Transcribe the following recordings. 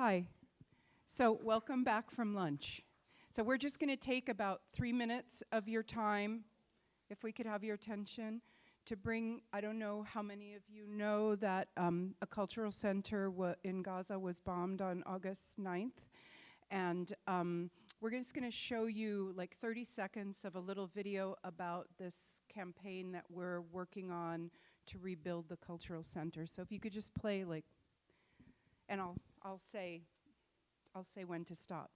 Hi. So welcome back from lunch. So we're just going to take about three minutes of your time, if we could have your attention, to bring, I don't know how many of you know that um, a cultural center in Gaza was bombed on August 9th. And um, we're just going to show you like 30 seconds of a little video about this campaign that we're working on to rebuild the cultural center. So if you could just play like, and I'll, I'll say, I'll say when to stop.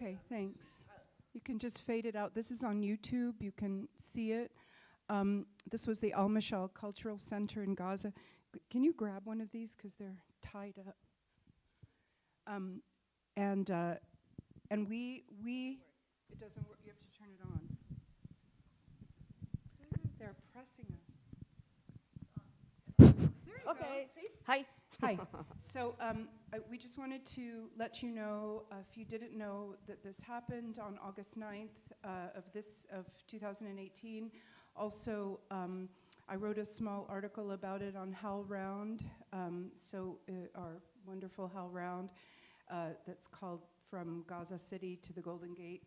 Okay, thanks. You can just fade it out. This is on YouTube. You can see it. Um, this was the Al Mashal Cultural Center in Gaza. G can you grab one of these because they're tied up? Um, and uh, and we we it doesn't work. You have to turn it on. They're pressing us. Okay. Hi. Hi. So um, we just wanted to let you know, uh, if you didn't know, that this happened on August 9th uh, of this of 2018. Also, um, I wrote a small article about it on HowlRound. Um, so uh, our wonderful HowlRound, uh, that's called "From Gaza City to the Golden Gate,"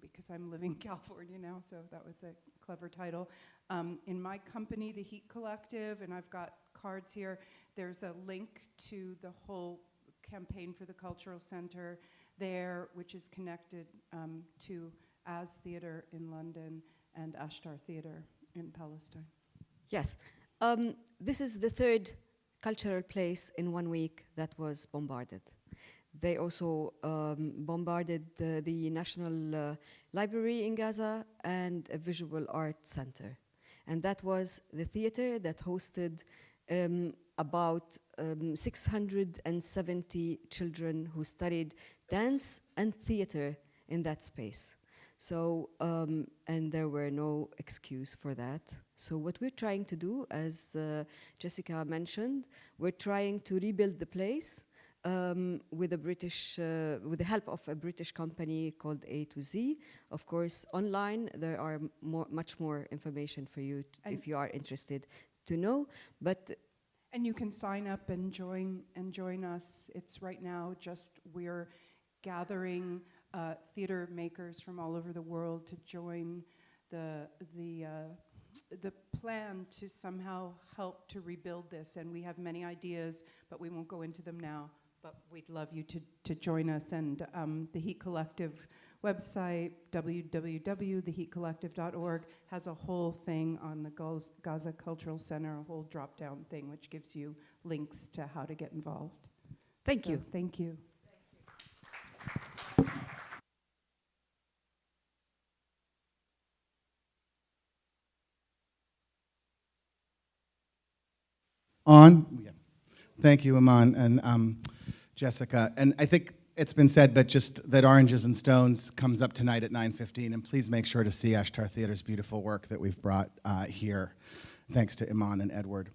because I'm living in California now. So that was a clever title. Um, in my company, the Heat Collective, and I've got cards here. There's a link to the whole campaign for the Cultural Center there, which is connected um, to As Theatre in London and Ashtar Theatre in Palestine. Yes. Um, this is the third cultural place in one week that was bombarded. They also um, bombarded uh, the National uh, Library in Gaza and a visual art center. And that was the theater that hosted um, about um, 670 children who studied dance and theater in that space. So, um, and there were no excuse for that. So what we're trying to do, as uh, Jessica mentioned, we're trying to rebuild the place um, with a British, uh, with the help of a British company called A to Z. Of course, online there are more, much more information for you if you are interested to know. But and you can sign up and join and join us. It's right now just we're gathering uh, theater makers from all over the world to join the the uh, the plan to somehow help to rebuild this. And we have many ideas, but we won't go into them now. But we'd love you to to join us. And um, the Heat Collective website, www.theheatcollective.org, has a whole thing on the Gaza Cultural Center, a whole drop-down thing, which gives you links to how to get involved. Thank so, you. Thank you. On? Yeah. Thank you, Iman and um, Jessica. And I think it's been said, but just that Oranges and Stones comes up tonight at 9.15, and please make sure to see Ashtar Theater's beautiful work that we've brought uh, here, thanks to Iman and Edward.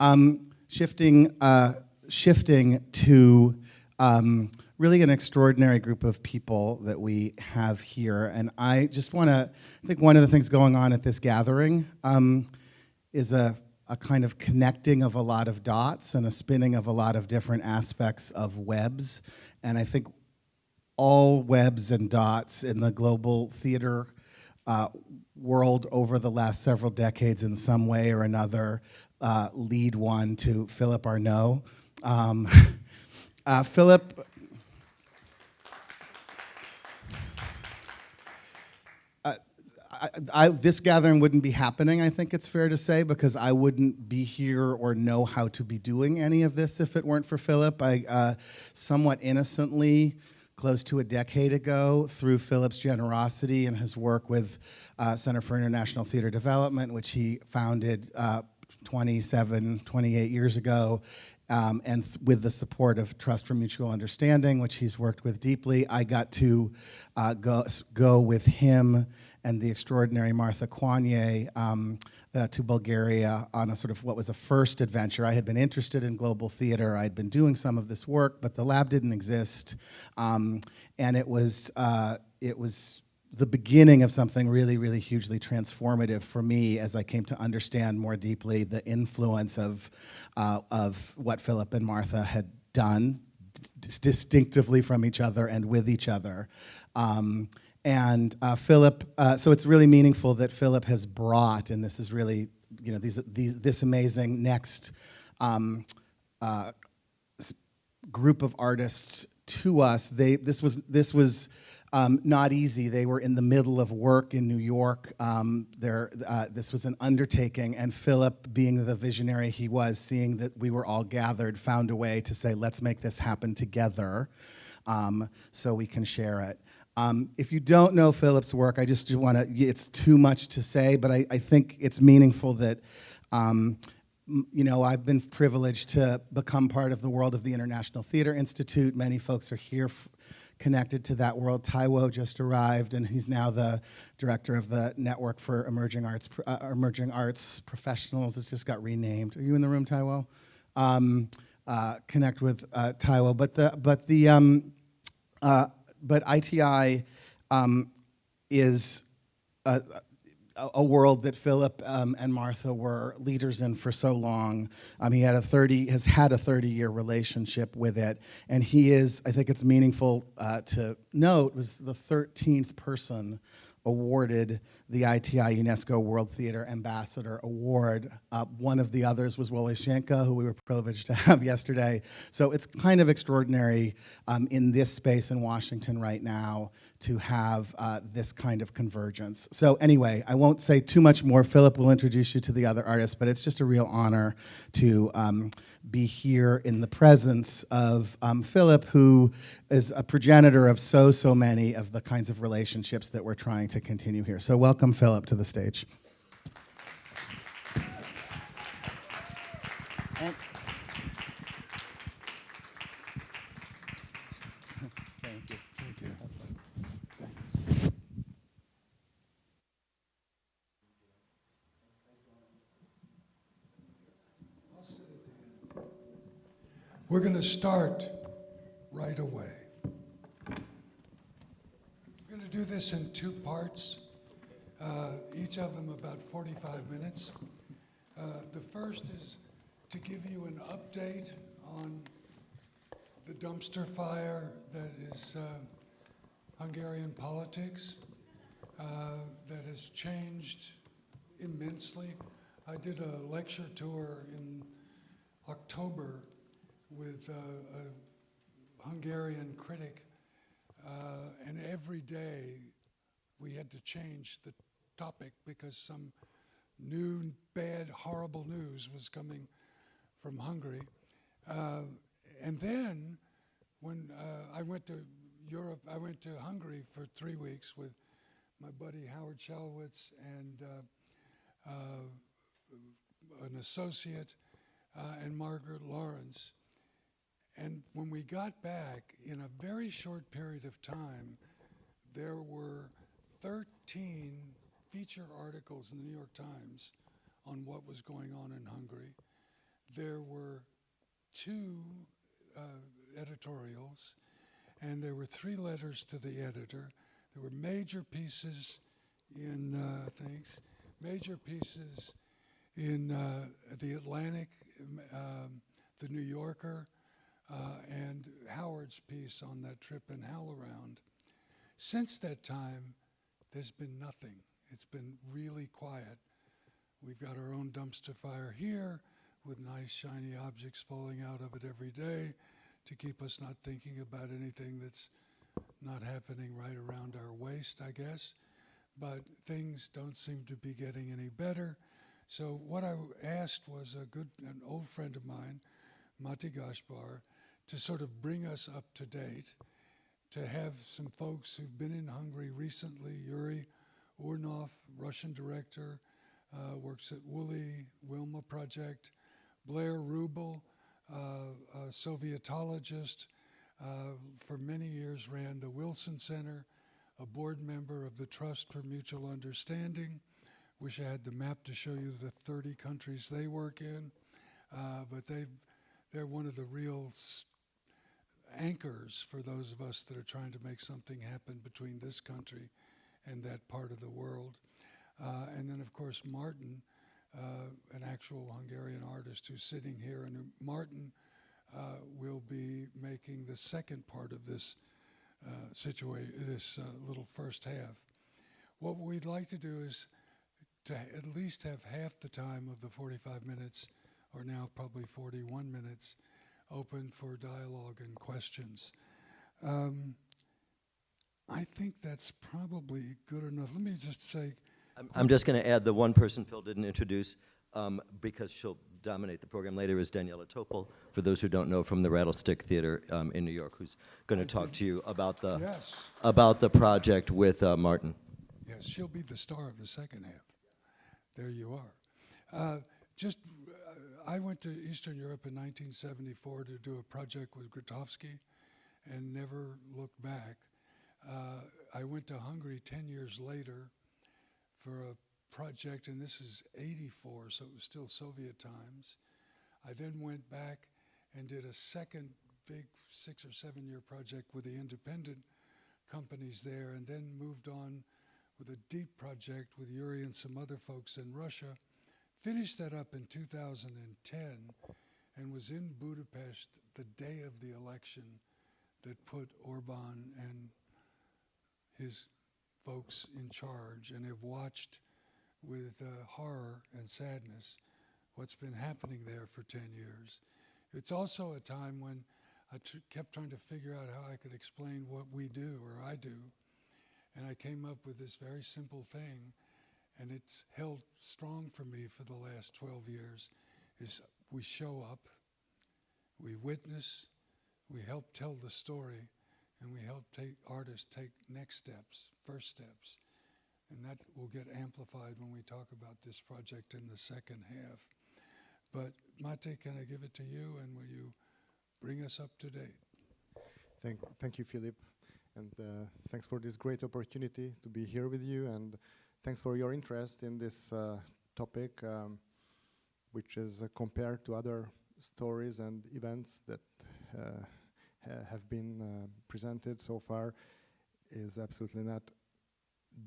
Um, shifting, uh, shifting to um, really an extraordinary group of people that we have here, and I just want to, I think one of the things going on at this gathering um, is a a kind of connecting of a lot of dots and a spinning of a lot of different aspects of webs and I think all webs and dots in the global theater uh, world over the last several decades in some way or another uh, lead one to Philip Arnoult. Um, uh, Philip I, I, this gathering wouldn't be happening, I think it's fair to say, because I wouldn't be here or know how to be doing any of this if it weren't for Philip. I uh, somewhat innocently close to a decade ago through Philip's generosity and his work with uh, Center for International Theater Development, which he founded uh, 27, 28 years ago. Um, and th- with the support of Trust for Mutual Understanding, which he's worked with deeply, I got to uh, go, go with him and the extraordinary Martha Coigney um, uh, to Bulgaria on a sort of what was a first adventure. I had been interested in global theater. I had been doing some of this work, but the lab didn't exist, um, and it was uh, it was the beginning of something really, really hugely transformative for me as I came to understand more deeply the influence of uh, of what Philip and Martha had done distinctively from each other and with each other. Um, and uh, Philip, uh, so it's really meaningful that Philip has brought, and this is really, you know, these, these, this amazing next um, uh, group of artists to us. They, this was, this was um, not easy. They were in the middle of work in New York. Um, there, uh, this was an undertaking, and Philip, being the visionary he was, seeing that we were all gathered, found a way to say, let's make this happen together um, so we can share it. Um, if you don't know Philip's work, I just want to, it's too much to say, but I, I think it's meaningful that, um, you know, I've been privileged to become part of the world of the International Theater Institute. Many folks are here connected to that world. Taiwo just arrived, and he's now the director of the Network for Emerging Arts, uh, Emerging Arts Professionals. It's just got renamed. Are you in the room, Taiwo? Um, uh, connect with uh, Taiwo, but the but the um, uh, but ITI um, is a, a, world that Philip um, and Martha were leaders in for so long. Um, he had a 30 has had a 30 year relationship with it, and he is. I think it's meaningful uh, to note was the 13th person awarded the ITI UNESCO World Theater Ambassador Award. Uh, one of the others was Wole who we were privileged to have yesterday. So it's kind of extraordinary um, in this space in Washington right now to have uh, this kind of convergence. So anyway, I won't say too much more. Philip will introduce you to the other artists, but it's just a real honor to um, be here in the presence of um, Philip, who is a progenitor of so, so many of the kinds of relationships that we're trying to continue here. So welcome, Philip, to the stage. We're going to start right away. We're going to do this in two parts, uh, each of them about 45 minutes. Uh, the first is to give you an update on the dumpster fire that is uh, Hungarian politics uh, that has changed immensely. I did a lecture tour in October with uh, a Hungarian critic, uh, and every day we had to change the topic because some new, bad, horrible news was coming from Hungary. Uh, and then, when uh, I went to Europe, I went to Hungary for three weeks with my buddy Howard Shalwitz and uh, uh, an associate uh, and Margaret Lawrence. And when we got back, in a very short period of time, there were 13 feature articles in the New York Times on what was going on in Hungary. There were two uh, editorials, and there were three letters to the editor. There were major pieces in uh, things, major pieces in uh, the Atlantic, um, the New Yorker, uh, and Howard's piece on that trip in HowlRound. Since that time, there's been nothing. It's been really quiet. We've got our own dumpster fire here with nice shiny objects falling out of it every day to keep us not thinking about anything that's not happening right around our waist, I guess. But things don't seem to be getting any better. So what I asked was a good, an old friend of mine, Máté Gáspár, to sort of bring us up to date. to have some folks who've been in Hungary recently. Yuri Urnov, Russian director, uh, works at Woolly Wilma Project. Blair Ruble, uh, a Sovietologist, uh, for many years ran the Wilson Center, a board member of the Trust for Mutual Understanding. Wish I had the map to show you the 30 countries they work in, uh, but they they're one of the real anchors for those of us that are trying to make something happen between this country and that part of the world. Uh, and then, of course, Martin, uh, an actual Hungarian artist who's sitting here, and Martin uh, will be making the second part of this uh, situation, this uh, little first half. What we'd like to do is to at least have half the time of the 45 minutes, or now probably 41 minutes, open for dialogue and questions. Um, I think that's probably good enough. Let me just say, I'm- I'm just going to add the one person Phil didn't introduce, um, because she'll dominate the program later, is Daniella Topol, for those who don't know, from the Rattlestick Theater um, in New York, who's going to talk to you about the, yes, about the project with uh, Martin. yes, she'll be the star of the second half. There you are. Uh, just, I went to Eastern Europe in 1974 to do a project with Grotowski and never looked back. Uh, I went to Hungary 10 years later for a project, and this is 84, so it was still Soviet times. I then went back and did a second big six or seven year project with the independent companies there, and then moved on with a deep project with Yuri and some other folks in Russia. Finished that up in 2010 and was in Budapest the day of the election that put Orban and his folks in charge and have watched with uh, horror and sadness what's been happening there for 10 years. It's also a time when I kept trying to figure out how I could explain what we do or I do. And I came up with this very simple thing, and it's held strong for me for the last 12 years, is we show up, we witness, we help tell the story, and we help take artists take next steps, first steps. And that will get amplified when we talk about this project in the second half. But Mate, can I give it to you, and will you bring us up to date? Thank, thank you, Philip, and uh, thanks for this great opportunity to be here with you, and thanks for your interest in this uh, topic, um, which is uh, compared to other stories and events that uh, ha- have been presented so far, is absolutely not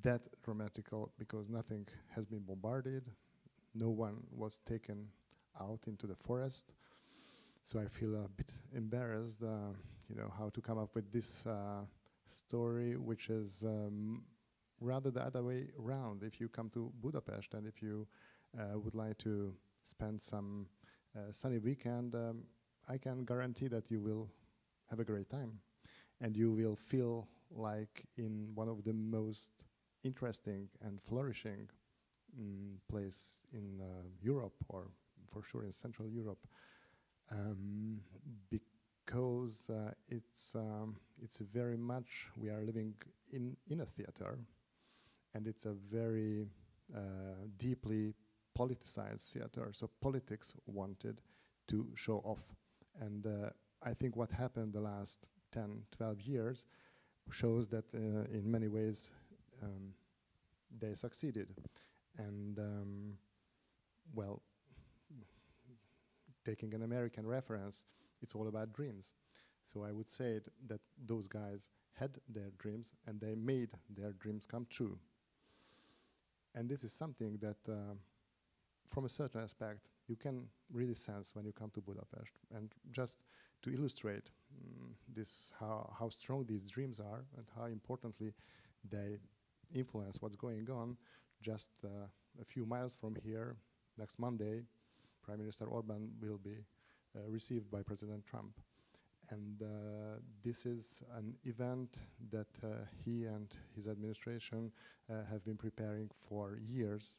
that dramatical because nothing has been bombarded, no one was taken out into the forest. So I feel a bit embarrassed, uh, you know, how to come up with this uh, story, which is um, rather the other way around. If you come to Budapest and if you uh, would like to spend some uh, sunny weekend, um, I can guarantee that you will have a great time, and you will feel like in one of the most interesting and flourishing mm, place in uh, Europe, or for sure in Central Europe. Um, because uh, it's um, it's very much we are living in in a theater, and it's a very uh, deeply politicized theater. So politics wanted to show off, and uh, I think what happened the last 10, 12 years shows that uh, in many ways um, they succeeded, and um, well taking an American reference, it's all about dreams. So I would say that those guys had their dreams and they made their dreams come true. And this is something that, uh, from a certain aspect, you can really sense when you come to Budapest. And just to illustrate mm, this, how, how strong these dreams are and how importantly they influence what's going on, just uh, a few miles from here, next Monday, Prime Minister Orban will be uh, received by President Trump. And uh, this is an event that uh, he and his administration uh, have been preparing for years.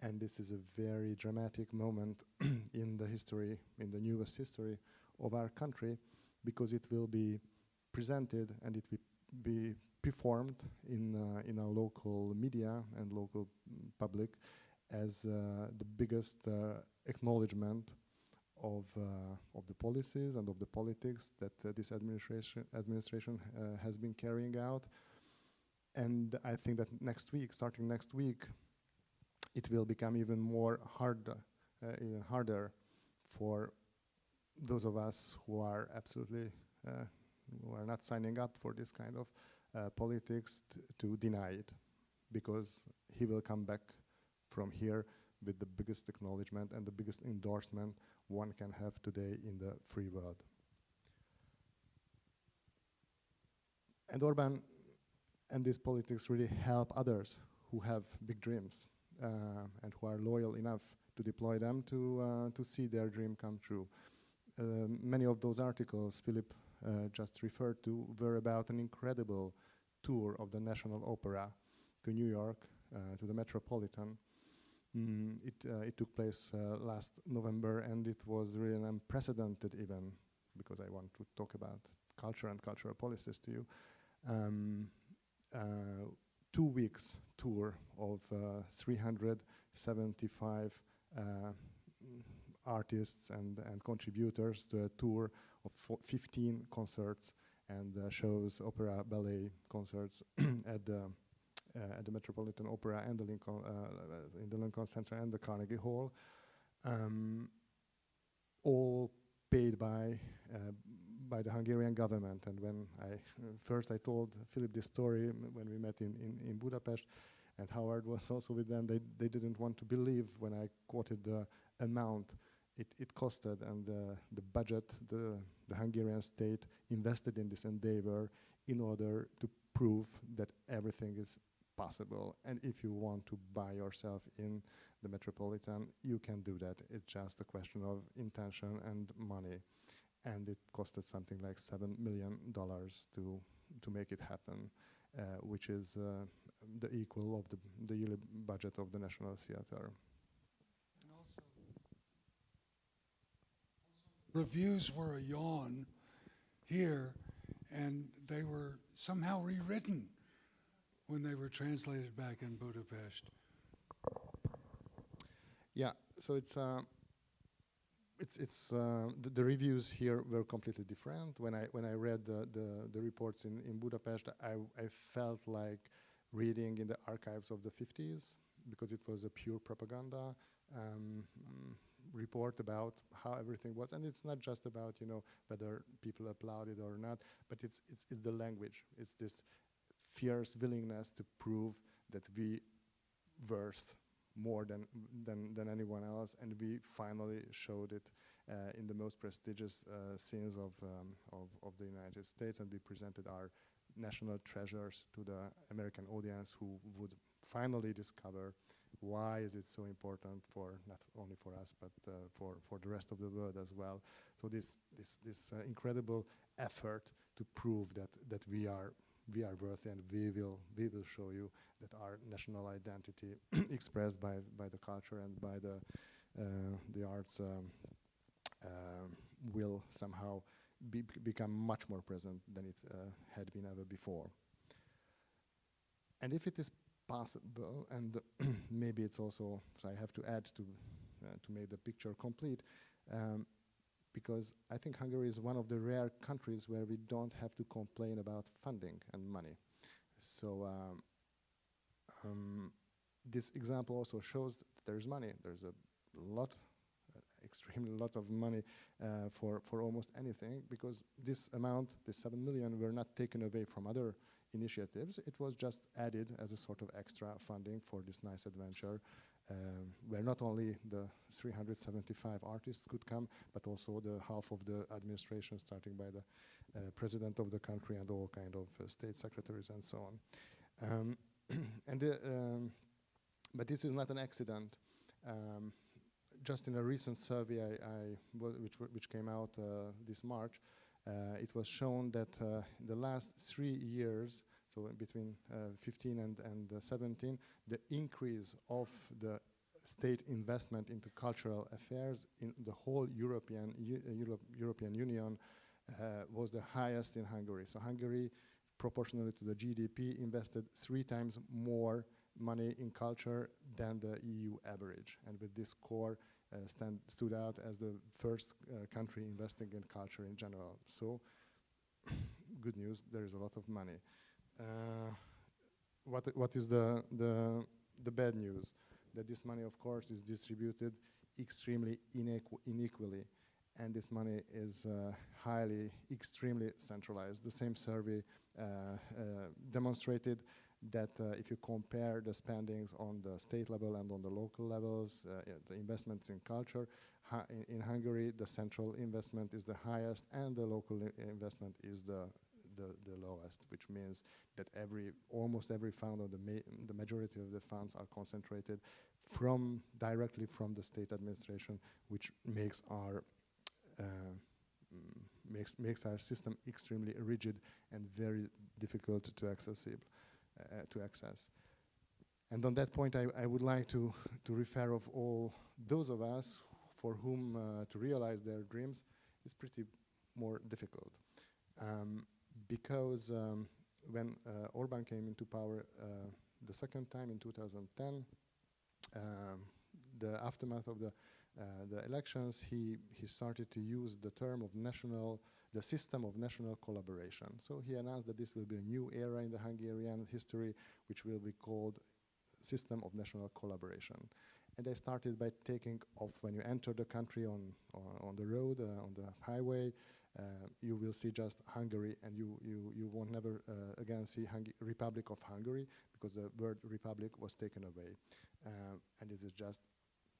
And this is a very dramatic moment in the history, in the newest history of our country, because it will be presented and it will be performed in, uh, in our local media and local mm, public as uh, the biggest uh, acknowledgement of, uh, of the policies and of the politics that uh, this administration, administration uh, has been carrying out. And I think that next week, starting next week, it will become even more hard, even harder for those of us who are absolutely who are not signing up for this kind of uh, politics to deny it, because he will come back from here with the biggest acknowledgement and the biggest endorsement one can have today in the free world. And Orban and this politics really help others who have big dreams uh, and who are loyal enough to deploy them to, uh, to see their dream come true. Um, many of those articles Philip uh, just referred to were about an incredible tour of the National Opera to New York, uh, to the Metropolitan. Mm, it, uh, it took place uh, last November and it was really an unprecedented event because I want to talk about culture and cultural policies to you. Um, uh, two weeks tour of uh, 375 uh, artists and, and contributors to a tour of 15 concerts and uh, shows, opera, ballet concerts at the at the Metropolitan Opera and the Lincoln uh, in the Lincoln Center and the Carnegie Hall, um, all paid by uh, by the Hungarian government. And when I uh, first I told Philip this story when we met in, in, in Budapest, and Howard was also with them, they they didn't want to believe when I quoted the amount it, it costed and uh, the budget the the Hungarian state invested in this endeavor in order to prove that everything is possible. And if you want to buy yourself in the Metropolitan, you can do that. It's just a question of intention and money. And it costed something like seven million dollars to to make it happen, uh, which is uh, the equal of the, the yearly budget of the National Theatre. Reviews were a yawn here, and they were somehow rewritten when they were translated back in Budapest. Yeah, so it's uh, it's it's uh, the, the reviews here were completely different. When I when I read the the, the reports in, in Budapest, I I felt like reading in the archives of the 50s because it was a pure propaganda um, report about how everything was, and it's not just about you know whether people applauded or not, but it's it's it's the language. It's this fierce willingness to prove that we worth more than, than, than anyone else, and we finally showed it uh, in the most prestigious uh, scenes of, um, of, of the United States, and we presented our national treasures to the American audience who would finally discover why is it so important for not only for us but uh, for, for the rest of the world as well. So this, this, this uh, incredible effort to prove that, that we are we are worthy and we will we will show you that our national identity expressed by by the culture and by the uh, the arts um, um, will somehow be, become much more present than it uh, had been ever before. And if it is possible, and maybe it's also, so I have to add to uh, to make the picture complete, um, because I think Hungary is one of the rare countries where we don't have to complain about funding and money. So um, um, this example also shows that there's money. There's a lot, uh, extremely lot of money uh, for, for almost anything because this amount, this 7 million, were not taken away from other initiatives. It was just added as a sort of extra funding for this nice adventure um, where not only the 375 artists could come, but also the half of the administration, starting by the uh, president of the country and all kind of uh, state secretaries and so on. Um, and the, um, but this is not an accident. Um, just in a recent survey, I, I which, which came out uh, this March, uh, it was shown that uh, in the last three years, so between uh, 15 and, and uh, 17, the increase of the state investment into cultural affairs in the whole European, uh, Europe, European Union was the highest in Hungary. So Hungary, proportionally to the GDP, invested three times more money in culture than the EU average. And with this score, uh, stand, stood out as the first uh, country investing in culture in general. So, good news, there is a lot of money. Uh, what, what is the, the, the bad news? That this money, of course, is distributed extremely inequ inequally, and this money is uh, highly, extremely centralized. The same survey uh, uh, demonstrated that uh, if you compare the spendings on the state level and on the local levels, uh, the investments in culture, in, in, Hungary, the central investment is the highest and the local investment is the, the, the, lowest, which means that every, almost every fund or the, ma the majority of the funds are concentrated from, directly from the state administration, which makes our uh, makes, makes our system extremely rigid and very difficult to accessible. Uh, to access. And on that point, I, I, would like to, to refer of all those of us for whom uh, to realize their dreams is pretty more difficult. Um, because um, when uh, Orban came into power uh, the second time in 2010, um, the aftermath of the, uh, the elections, he, he started to use the term of national the system of national collaboration. So he announced that this will be a new era in the Hungarian history, which will be called system of national collaboration. And they started by taking off when you enter the country on, on, on the road, uh, on the highway, you will see just Hungary and you, you, you won't never uh, again see Hung Republic of Hungary because the word Republic was taken away. Uh, and it is just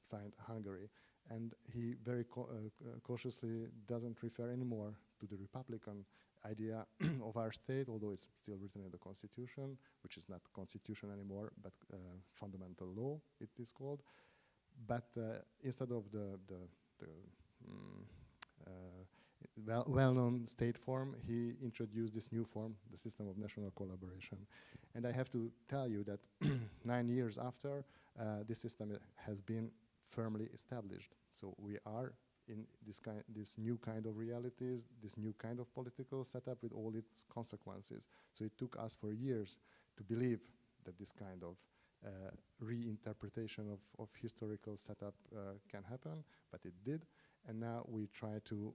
signed Hungary. And he very uh, uh, cautiously doesn't refer anymore to the Republican idea of our state, although it's still written in the Constitution, which is not Constitution anymore, but uh, fundamental law, it is called. But uh, instead of the, the, the mm, uh, well-known state form, he introduced this new form, the system of national collaboration. And I have to tell you that nine years after, uh, this system has been firmly established. So we are in this kind, this new kind of realities, this new kind of political setup with all its consequences. So it took us for years to believe that this kind of uh, reinterpretation of, of historical setup uh, can happen, but it did. And now we try to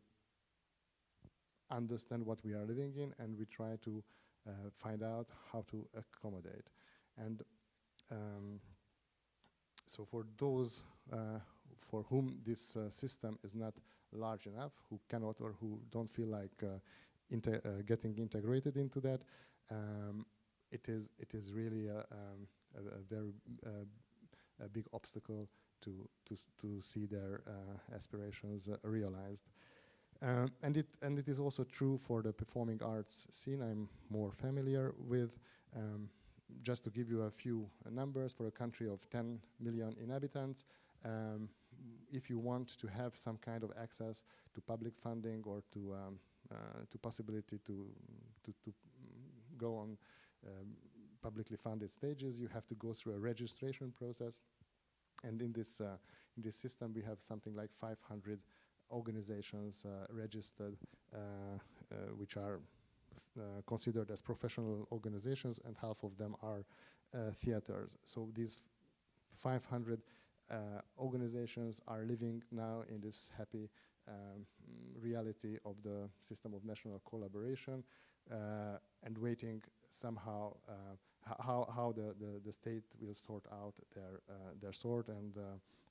understand what we are living in and we try to uh, find out how to accommodate. And um, so for those uh, for whom this uh, system is not large enough, who cannot or who don't feel like uh, uh, getting integrated into that, um, it is it is really a, um, a, a very uh, a big obstacle to to to see their aspirations realized. Um, and it and it is also true for the performing arts scene. I'm more familiar with. Um, just to give you a few numbers, for a country of 10 million inhabitants, um, if you want to have some kind of access to public funding or to um, uh, to possibility to to, to go on um, publicly funded stages, you have to go through a registration process. And in this uh, in this system, we have something like 500 organizations uh, registered, uh, uh, which are uh, considered as professional organizations, and half of them are theaters. So these 500 uh, organizations are living now in this happy um, reality of the system of national collaboration uh, and waiting somehow uh, how, how the, the, the, state will sort out their, their sort and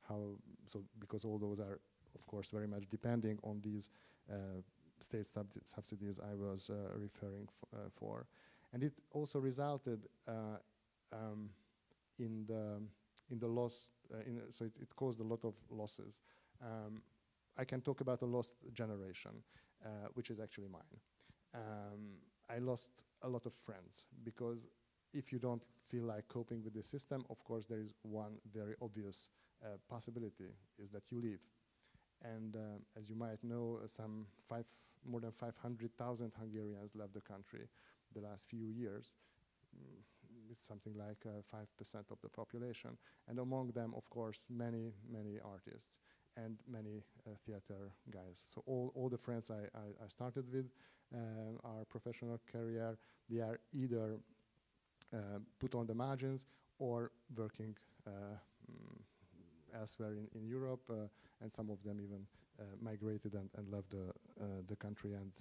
how, so because all those are of course very much depending on these state sub subsidies I was uh, referring uh, for. And it also resulted uh, um, in, the, in the loss uh, so it, it, caused a lot of losses. Um, I can talk about a lost generation, uh, which is actually mine. Um, I lost a lot of friends because if you don't feel like coping with the system, of course, there is one very obvious uh, possibility is that you leave. And uh, as you might know, uh, some five, more than 500,000 Hungarians left the country the last few years. Mm, it's something like 5% uh, of the population. And among them, of course, many, many artists. and many uh, theater guys. So all, all the friends I, I, I started with um, our professional career, they are either uh, put on the margins or working uh, mm, elsewhere in, in Europe, uh, and some of them even uh, migrated and, and left the, uh, the country and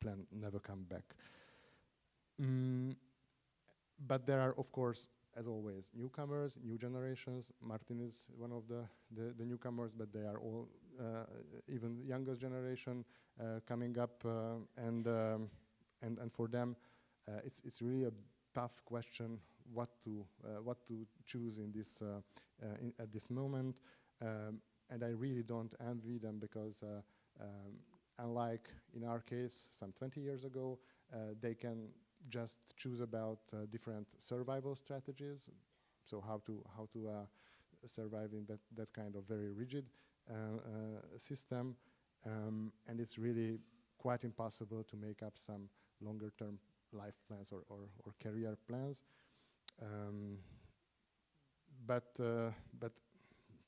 plan never come back. Mm, but there are, of course, as always, newcomers, new generations. Martin is one of the, the, the newcomers, but they are all uh, even youngest generation uh, coming up, uh, and, um, and and for them, it's it's really a tough question what to uh, what to choose in this uh, in at this moment. Um, and I really don't envy them because, um, unlike in our case, some 20 years ago, they can just choose about uh, different survival strategies. So how to how to uh, survive in that that kind of very rigid uh, uh system, um, and it's really quite impossible to make up some longer term life plans or or, or career plans. Um, but uh, but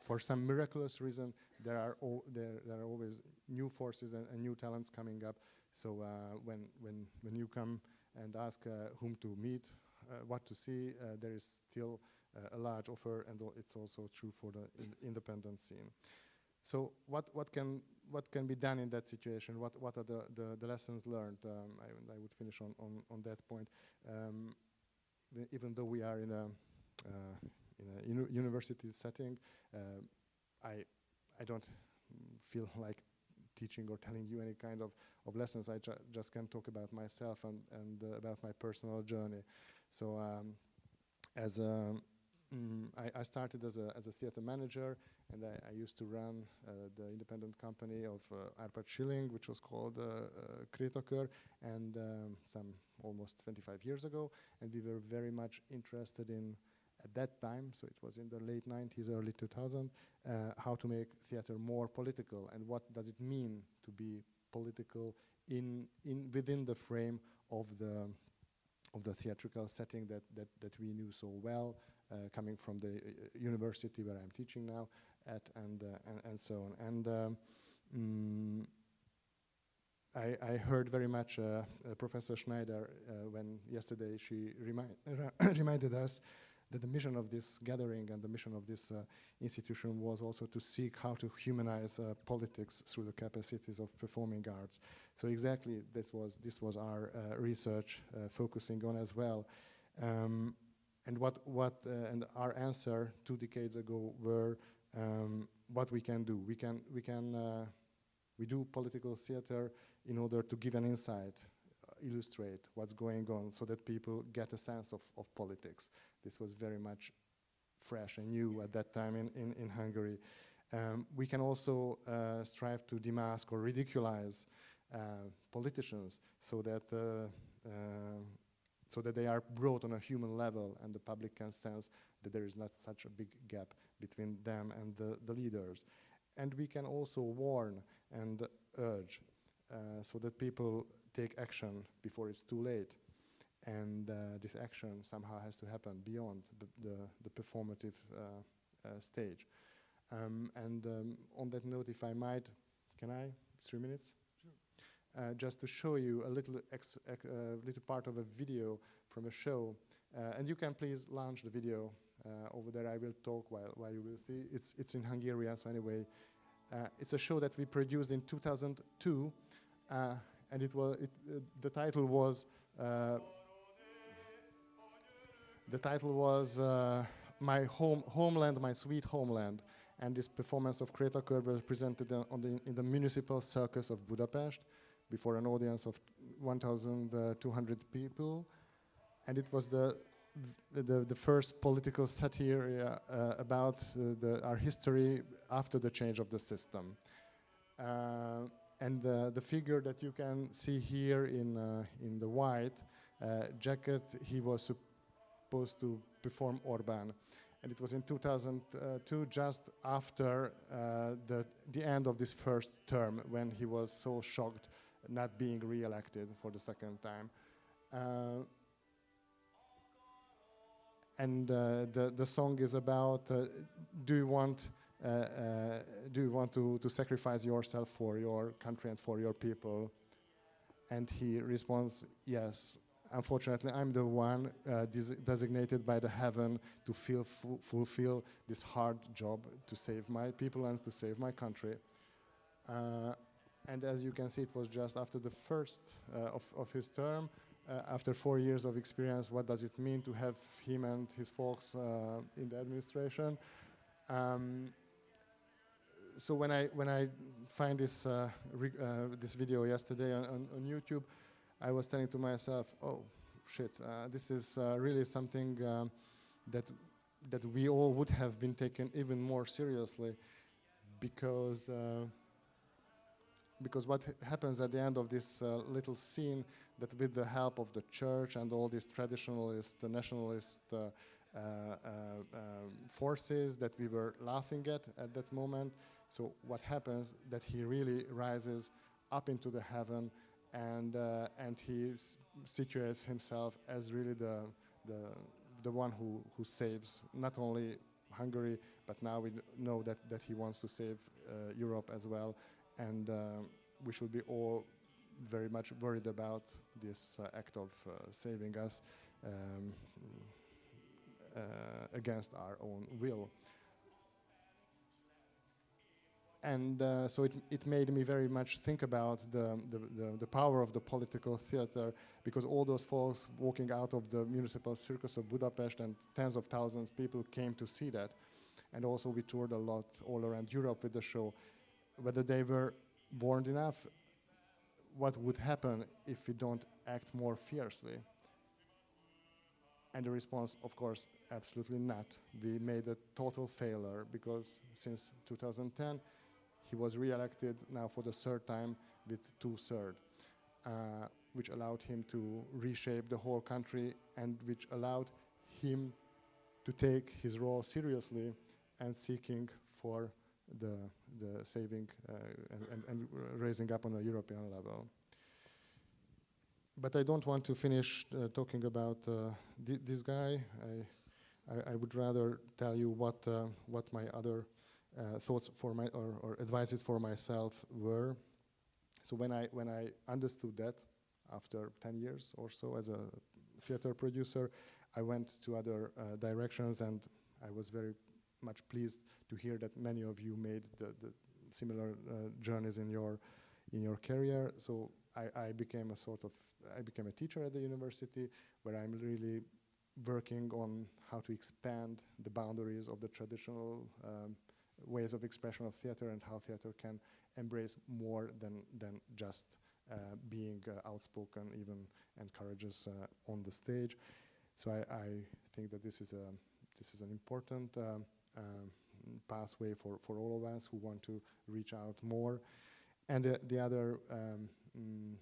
for some miraculous reason, there are there, there are always new forces and, and new talents coming up. So uh, when when when you come and ask uh, whom to meet, what to see, there is still a large offer, and it's also true for the in independent scene. So what, what, can, what can be done in that situation? What, what are the, the, the lessons learned? Um, I, I, would finish on, on, on that point. Um, even though we are in a, uh, in a uni university setting, uh, I, I don't feel like teaching or telling you any kind of, of lessons. I ju just can talk about myself and, and uh, about my personal journey. So um, as a, mm, I, I, started as a, as a theater manager and I, I used to run uh, the independent company of uh, Arpad Schilling, which was called uh, uh, and um, some almost 25 years ago. And we were very much interested in at that time, so it was in the late 90s, early 2000, uh, how to make theater more political and what does it mean to be political in, in within the frame of the of the theatrical setting that, that, that we knew so well, coming from the uh, university where I'm teaching now at, and, uh, and, and, so on. And um, mm, I, I, heard very much uh, uh, Professor Schneider when yesterday she remi reminded us that the mission of this gathering and the mission of this uh, institution was also to seek how to humanize uh, politics through the capacities of performing arts. So exactly this was, this was our uh, research uh, focusing on as well. Um, and what, what uh, and our answer two decades ago were um, what we can do. We can, we can, uh, we do political theater in order to give an insight illustrate what's going on so that people get a sense of, of politics. This was very much fresh and new at that time in, in, in Hungary. Um, we can also uh, strive to demask or ridiculize uh, politicians so that, uh, uh, so that they are brought on a human level and the public can sense that there is not such a big gap between them and the, the leaders. And we can also warn and urge uh, so that people take action before it's too late and uh, this action somehow has to happen beyond the, the, the performative uh, uh, stage. Um, and um, on that note, if I might, can I, three minutes? Uh, just to show you a little, ex, ex little part of a video from a show. and you can please launch the video over there. I will talk while, while you will see. It's, it's in Hungarian, so anyway. it's a show that we produced in 2002, and it was, it, the title was uh, the title was uh, My Home, Homeland, My Sweet Homeland, and this performance of Kreta Krétakör was presented the, in the Municipal Circus of Budapest before an audience of 1,200 people. And it was the, the, the first political satire uh, about uh, the, our history after the change of the system. Uh, and the figure that you can see here in, uh, in the white uh, jacket, he was supposed to perform Orban. And it was in 2002, just after the, the end of this first term, when he was so shocked not being re-elected for the second time. Uh, and uh, the, the song is about, uh, do you want uh, uh, do you want to, to sacrifice yourself for your country and for your people? And he responds, yes. Unfortunately, I'm the one uh, des- designated by the heaven to feel fu- fulfill this hard job to save my people and to save my country. And as you can see, it was just after the first uh, of, of his term, uh, after four years of experience, what does it mean to have him and his folks uh, in the administration? Um, so when I when I find this uh, uh, this video yesterday on, on, on YouTube, I was telling to myself, "Oh, shit! Uh, this is really something um, that that we all would have been taken even more seriously, because." Because what happens at the end of this uh, little scene that with the help of the church and all these traditionalist, uh, nationalist uh, uh, uh, um, forces that we were laughing at at that moment. So what happens that he really rises up into the heaven and uh, and he situates himself as really the the the one who who saves not only Hungary but now we know that that he wants to save Europe as well and um, we should be all very much worried about this uh, act of uh, saving us um, uh, against our own will. And uh, so it, it made me very much think about the, the, the, the power of the political theater because all those folks walking out of the municipal circus of Budapest and tens of thousands of people came to see that. And also we toured a lot all around Europe with the show. Whether they were warned enough, what would happen if we don't act more fiercely? And the response, of course, absolutely not. We made a total failure because since 2010, he was re-elected now for the third time with two-thirds, uh, which allowed him to reshape the whole country and which allowed him to take his role seriously and seeking for the, the saving uh, and, and, and raising up on a European level. But I don't want to finish uh, talking about uh, thi- this guy. I, I, I would rather tell you what, uh, what my other uh, thoughts for my or, or advices for myself were. So when I when I understood that after 10 years or so as a theater producer, I went to other uh, directions and I was very much pleased to hear that many of you made the, the similar uh, journeys in your in your career. So I, I became a sort of I became a teacher at the university where I'm really working on how to expand the boundaries of the traditional um, ways of expression of theater and how theater can embrace more than than just uh, being uh, outspoken, even and courageous uh, on the stage. So I, I think that this is a this is an important um, pathway for, for all of us who want to reach out more. And uh, the other um, mm,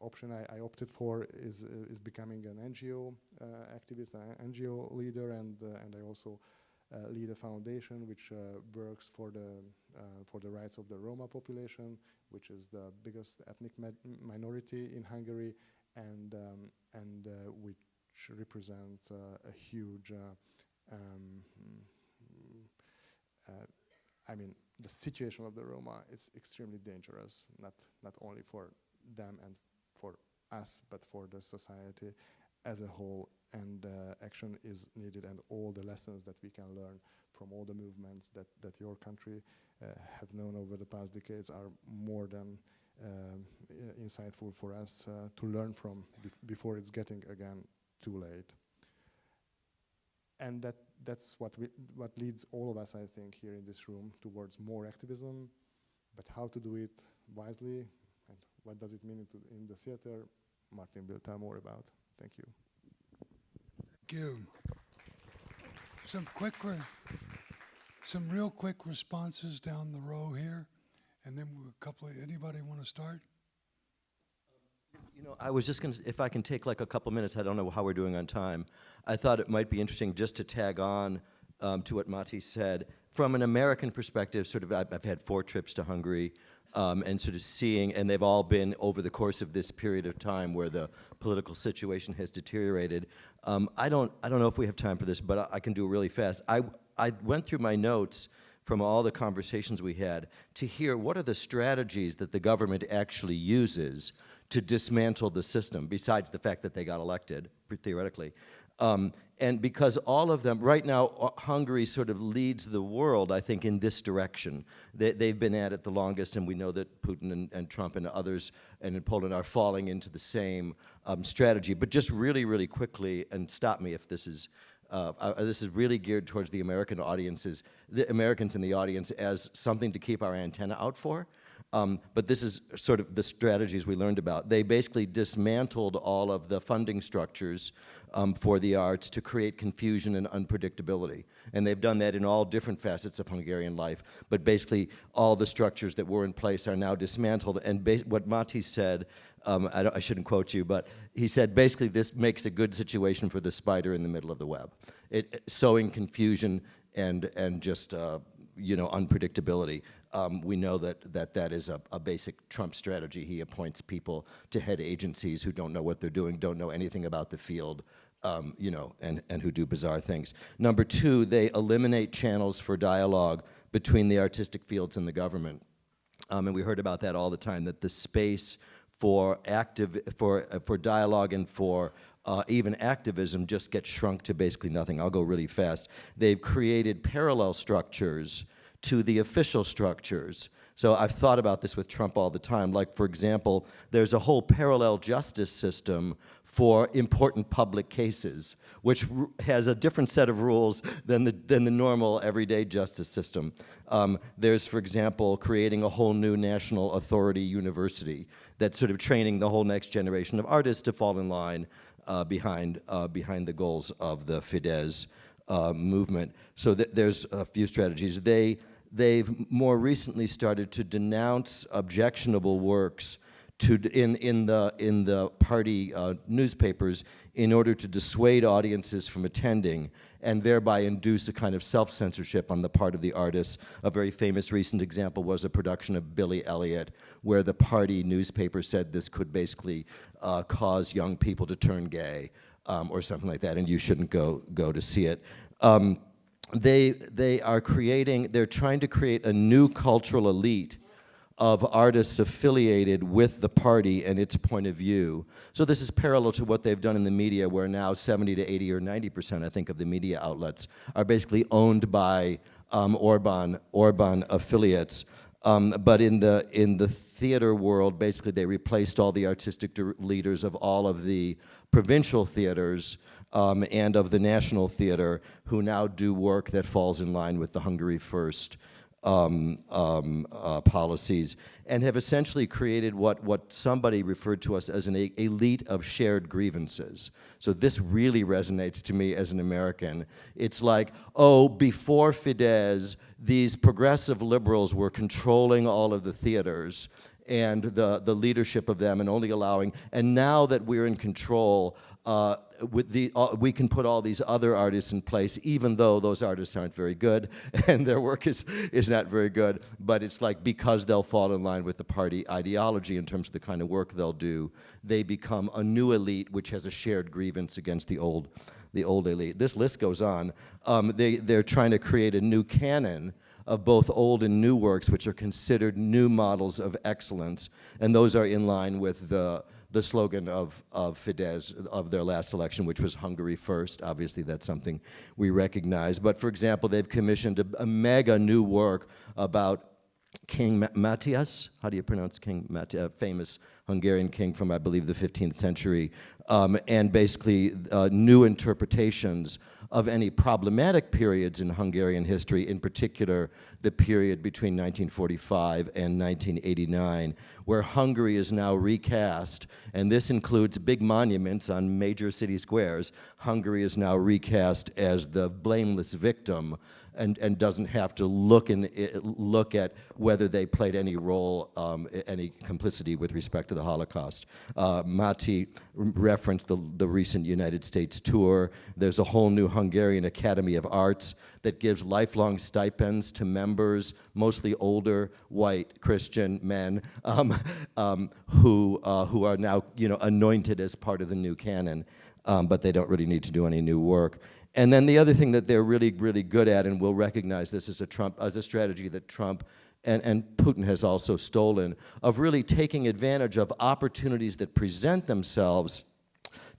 option I, I opted for is uh, is becoming an NGO uh, activist, an NGO leader, and uh, and I also uh, lead a foundation which uh, works for the for the rights of the Roma population, which is the biggest ethnic minority in Hungary, and um, and which represents a huge. Um, I mean, the situation of the Roma is extremely dangerous, not not only for them and for us, but for the society as a whole. And uh, action is needed, and all the lessons that we can learn from all the movements that that your country uh, have known over the past decades are more than um, insightful for us uh, to learn from bef- before it's getting again too late. And that that's what we what leads all of us, I think, here in this room towards more activism. But how to do it wisely, and what does it mean in the theater? Martin will tell more about. Thank you. Thank you. Some quick, some real quick responses down the row here, and then a couple. Of, anybody want to start? You know, I was just going to, if I can take like a couple minutes, I don't know how we're doing on time. I thought it might be interesting just to tag on um, to what Máté said. From an American perspective, sort of, I've, I've had four trips to Hungary, um, and sort of seeing, and they've all been over the course of this period of time where the political situation has deteriorated. Um, I don't, I don't know if we have time for this, but I, I can do it really fast. I, I went through my notes from all the conversations we had to hear what are the strategies that the government actually uses to dismantle the system, besides the fact that they got elected, theoretically. Um, and because all of them, right now, uh, Hungary sort of leads the world, I think, in this direction. They, they've been at it the longest, and we know that Putin and, and Trump and others and in Poland are falling into the same um, strategy. But just really, really quickly, and stop me if this is uh, uh, this is really geared towards the American audiences, the Americans in the audience as something to keep our antenna out for. Um, but this is sort of the strategies we learned about. They basically dismantled all of the funding structures um, for the arts to create confusion and unpredictability. And they've done that in all different facets of Hungarian life. But basically, all the structures that were in place are now dismantled. And what Máté said, um, I, I, shouldn't quote you, but he said basically this makes a good situation for the spider in the middle of the web. It, sowing confusion and, and just, uh, you know, unpredictability. Um, we know that that, that is a, a, basic Trump strategy. He appoints people to head agencies who don't know what they're doing, don't know anything about the field, um, you know, and, and who do bizarre things. Number two, they eliminate channels for dialogue between the artistic fields and the government. Um, and we heard about that all the time, that the space for active, for, uh, for dialogue and for uh, even activism just gets shrunk to basically nothing. I'll go really fast. They've created parallel structures to the official structures. So I've thought about this with Trump all the time. Like, for example, there's a whole parallel justice system for important public cases, which has a different set of rules than the, than the normal everyday justice system. Um, there's, for example, creating a whole new national authority university that's sort of training the whole next generation of artists to fall in line uh, behind, uh, behind the goals of the Fidesz uh, movement. So th there's a few strategies. They, they've more recently started to denounce objectionable works to, in, in, the, in the party uh, newspapers in order to dissuade audiences from attending and thereby induce a kind of self-censorship on the part of the artists. A very famous recent example was a production of Billy Elliot, where the party newspaper said this could basically uh, cause young people to turn gay um, or something like that, and you shouldn't go, go to see it. Um, they, they are creating, they're trying to create a new cultural elite of artists affiliated with the party and its point of view. So this is parallel to what they've done in the media where now 70 to 80 or 90% I think of the media outlets are basically owned by um, Orban, Orban affiliates. Um, but in the, in the theater world, basically they replaced all the artistic leaders of all of the provincial theaters um, and of the National Theater, who now do work that falls in line with the Hungary First um, um, uh, policies, and have essentially created what, what somebody referred to us as an elite of shared grievances. So this really resonates to me as an American. It's like, oh, before Fidesz, these progressive liberals were controlling all of the theaters, and the, the leadership of them and only allowing, and now that we're in control, uh, with the, uh, we can put all these other artists in place, even though those artists aren't very good and their work is, is not very good. But it's like because they'll fall in line with the party ideology in terms of the kind of work they'll do, they become a new elite which has a shared grievance against the old, the old elite. This list goes on. Um, they, they're trying to create a new canon of both old and new works, which are considered new models of excellence, and those are in line with the, the slogan of, of Fidesz, of their last election, which was Hungary first. Obviously, that's something we recognize. But for example, they've commissioned a, a mega new work about King Matthias, how do you pronounce King Matthias, famous Hungarian king from, I believe, the 15th century, um, and basically uh, new interpretations of any problematic periods in Hungarian history, in particular the period between 1945 and 1989, where Hungary is now recast, and this includes big monuments on major city squares. Hungary is now recast as the blameless victim and, and doesn't have to look, in, look at whether they played any role, um, any complicity with respect to the Holocaust. Uh, Máté referenced the, the recent United States tour. There's a whole new Hungarian Academy of Arts that gives lifelong stipends to members, mostly older, white, Christian men, um, um, who, uh, who are now you know, anointed as part of the new canon, um, but they don't really need to do any new work. And then the other thing that they're really, really good at, and we'll recognize this as a Trump, as a strategy that Trump and, and Putin has also stolen, of really taking advantage of opportunities that present themselves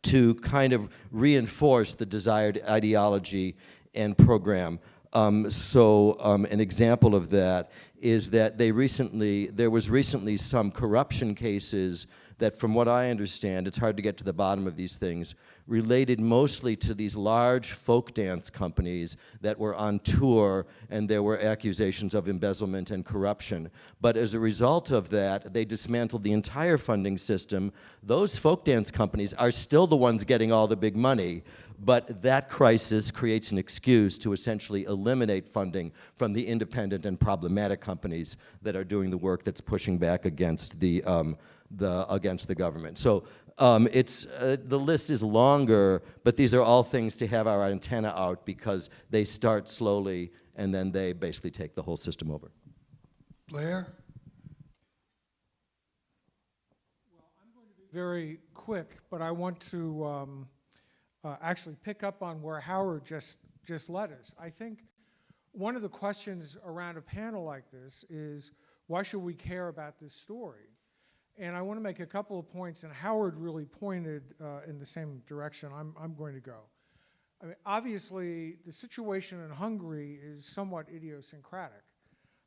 to kind of reinforce the desired ideology and program. Um, so um, an example of that is that they recently, there was recently some corruption cases that from what I understand, it's hard to get to the bottom of these things, related mostly to these large folk dance companies that were on tour and there were accusations of embezzlement and corruption. But as a result of that, they dismantled the entire funding system. Those folk dance companies are still the ones getting all the big money, but that crisis creates an excuse to essentially eliminate funding from the independent and problematic companies that are doing the work that's pushing back against the, um, the, against the government. So um, it's, uh, the list is longer, but these are all things to have our antenna out because they start slowly and then they basically take the whole system over. Blair? very quick, but I want to um, uh, actually pick up on where Howard just, just led us. I think one of the questions around a panel like this is, why should we care about this story? And I want to make a couple of points, and Howard really pointed uh, in the same direction I'm, I'm going to go. I mean, obviously, the situation in Hungary is somewhat idiosyncratic.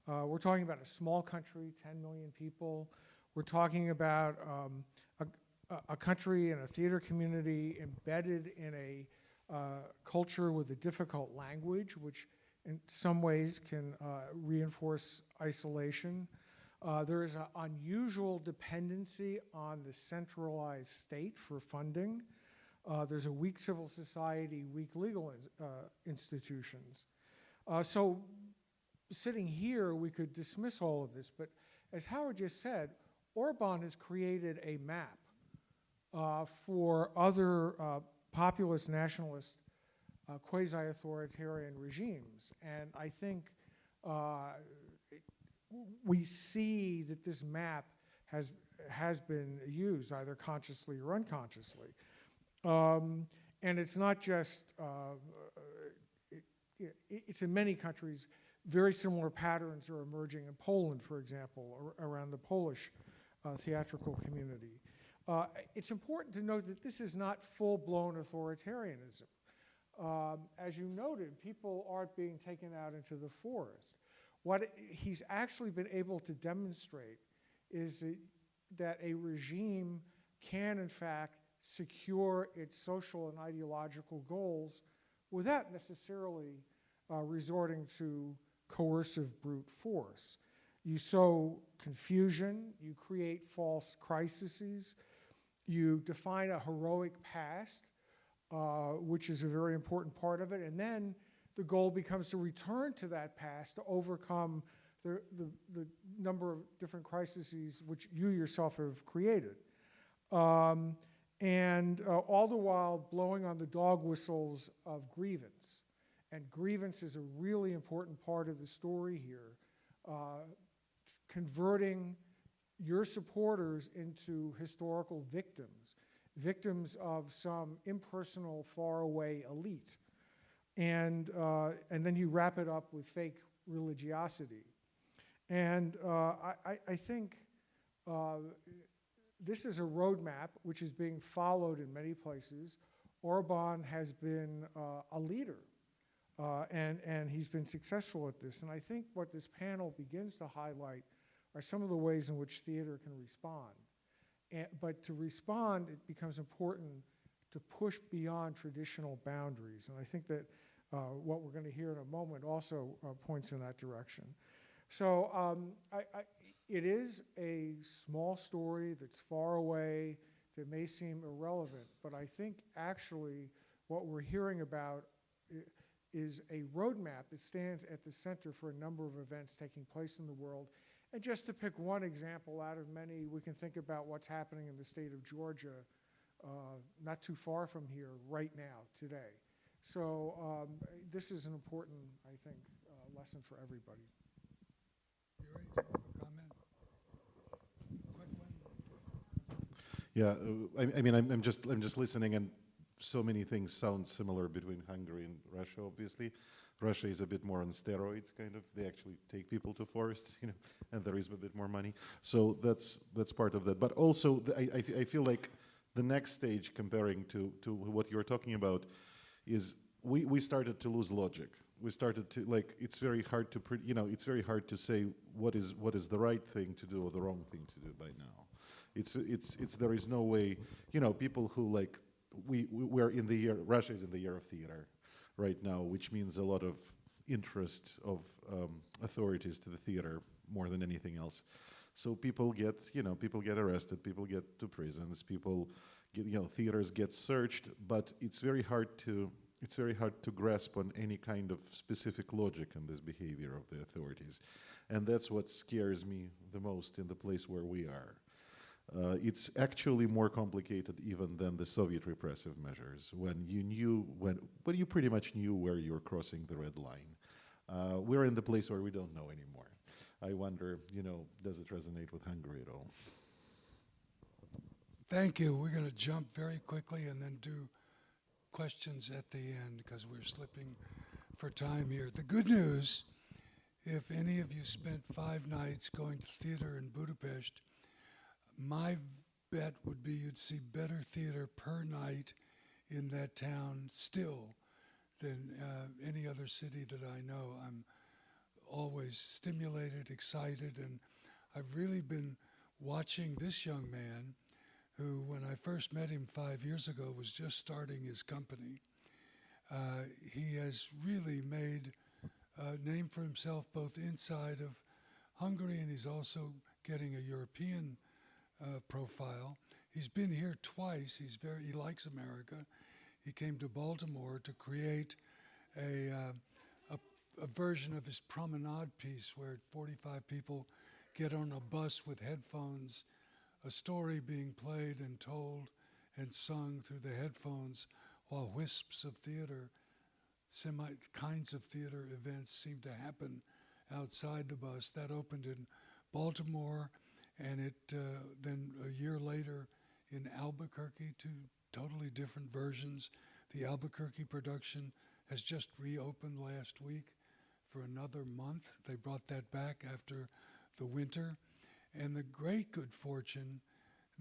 Uh, we're talking about a small country, 10 million people. We're talking about um, a, a country and a theater community embedded in a uh, culture with a difficult language, which in some ways can uh, reinforce isolation. Uh, there is an unusual dependency on the centralized state for funding. Uh, there's a weak civil society, weak legal ins- uh, institutions. Uh, so sitting here, we could dismiss all of this, but as Howard just said, Orban has created a map uh, for other uh, populist nationalist quasi-authoritarian regimes. And I think we see that this map has, has been used either consciously or unconsciously. Um, and it's not just, uh, it, it, it's in many countries, very similar patterns are emerging in Poland, for example, ar- around the Polish uh, theatrical community. Uh, it's important to note that this is not full-blown authoritarianism. Um, as you noted, people aren't being taken out into the forest. What he's actually been able to demonstrate is that, a regime can, in fact, secure its social and ideological goals without necessarily uh, resorting to coercive brute force. You sow confusion, you create false crises, you define a heroic past, uh, which is a very important part of it, and then the goal becomes to return to that past to overcome the, the, the number of different crises which you yourself have created. Um, and uh, all the while blowing on the dog whistles of grievance. And grievance is a really important part of the story here. Uh, converting your supporters into historical victims, victims of some impersonal, faraway elite. And, uh, and then you wrap it up with fake religiosity. And uh, I, I- think uh, this is a roadmap which is being followed in many places. Orban has been uh, a leader, uh, and, and he's been successful at this. And I think what this panel begins to highlight are some of the ways in which theater can respond. And, but to respond, it becomes important to push beyond traditional boundaries. And I think that what we're going to hear in a moment also uh, points in that direction. So um, I, I, it is a small story that's far away, that may seem irrelevant, but I think actually what we're hearing about is a roadmap that stands at the center for a number of events taking place in the world. And just to pick one example out of many, we can think about what's happening in the state of Georgia, uh, not too far from here, right now, today. So um, this is an important, I think, uh, lesson for everybody. Yuri, do you a comment? Quick one? Yeah, uh, I, I mean, I'm, I'm just I'm just listening and so many things sound similar between Hungary and Russia, obviously. Russia is a bit more on steroids, kind of. They actually take people to forests, you know, and there is a bit more money. So that's that's part of that. But also, the, I, I, f- I feel like the next stage, comparing to to what you're talking about, is we we started to lose logic. We started to like it's very hard to you know it's very hard to say what is what is the right thing to do or the wrong thing to do by now. It's it's it's there is no way you know people who like we we- we're in the year Russia is in the year of theater right now, which means a lot of interest of um, authorities to the theater more than anything else. So people get, you know, people get arrested, people get to prisons, people you know, theaters get searched, but it's very hard to, it's very hard to grasp on any kind of specific logic in this behavior of the authorities. And that's what scares me the most in the place where we are. Uh, it's actually more complicated even than the Soviet repressive measures, when you knew when, but you pretty much knew where you were crossing the red line. Uh, we're in the place where we don't know anymore. I wonder, you know, does it resonate with Hungary at all? Thank you. We're going to jump very quickly and then do questions at the end because we're slipping for time here. The good news, if any of you spent five nights going to theater in Budapest, my bet would be you'd see better theater per night in that town still than uh, any other city that I know. I'm always stimulated, excited, and I've really been watching this young man who, when I first met him five years ago, was just starting his company. Uh, he has really made a name for himself both inside of Hungary and he's also getting a European uh, profile. He's been here twice. He's very he likes America. He came to Baltimore to create a, uh, a, a version of his promenade piece where 45 people get on a bus with headphones, a story being played and told and sung through the headphones while wisps of theater, semi kinds of theater events seem to happen outside the bus. That opened in Baltimore and it uh, then a year later in Albuquerque, two totally different versions. The Albuquerque production has just reopened last week for another month. They brought that back after the winter. And the great good fortune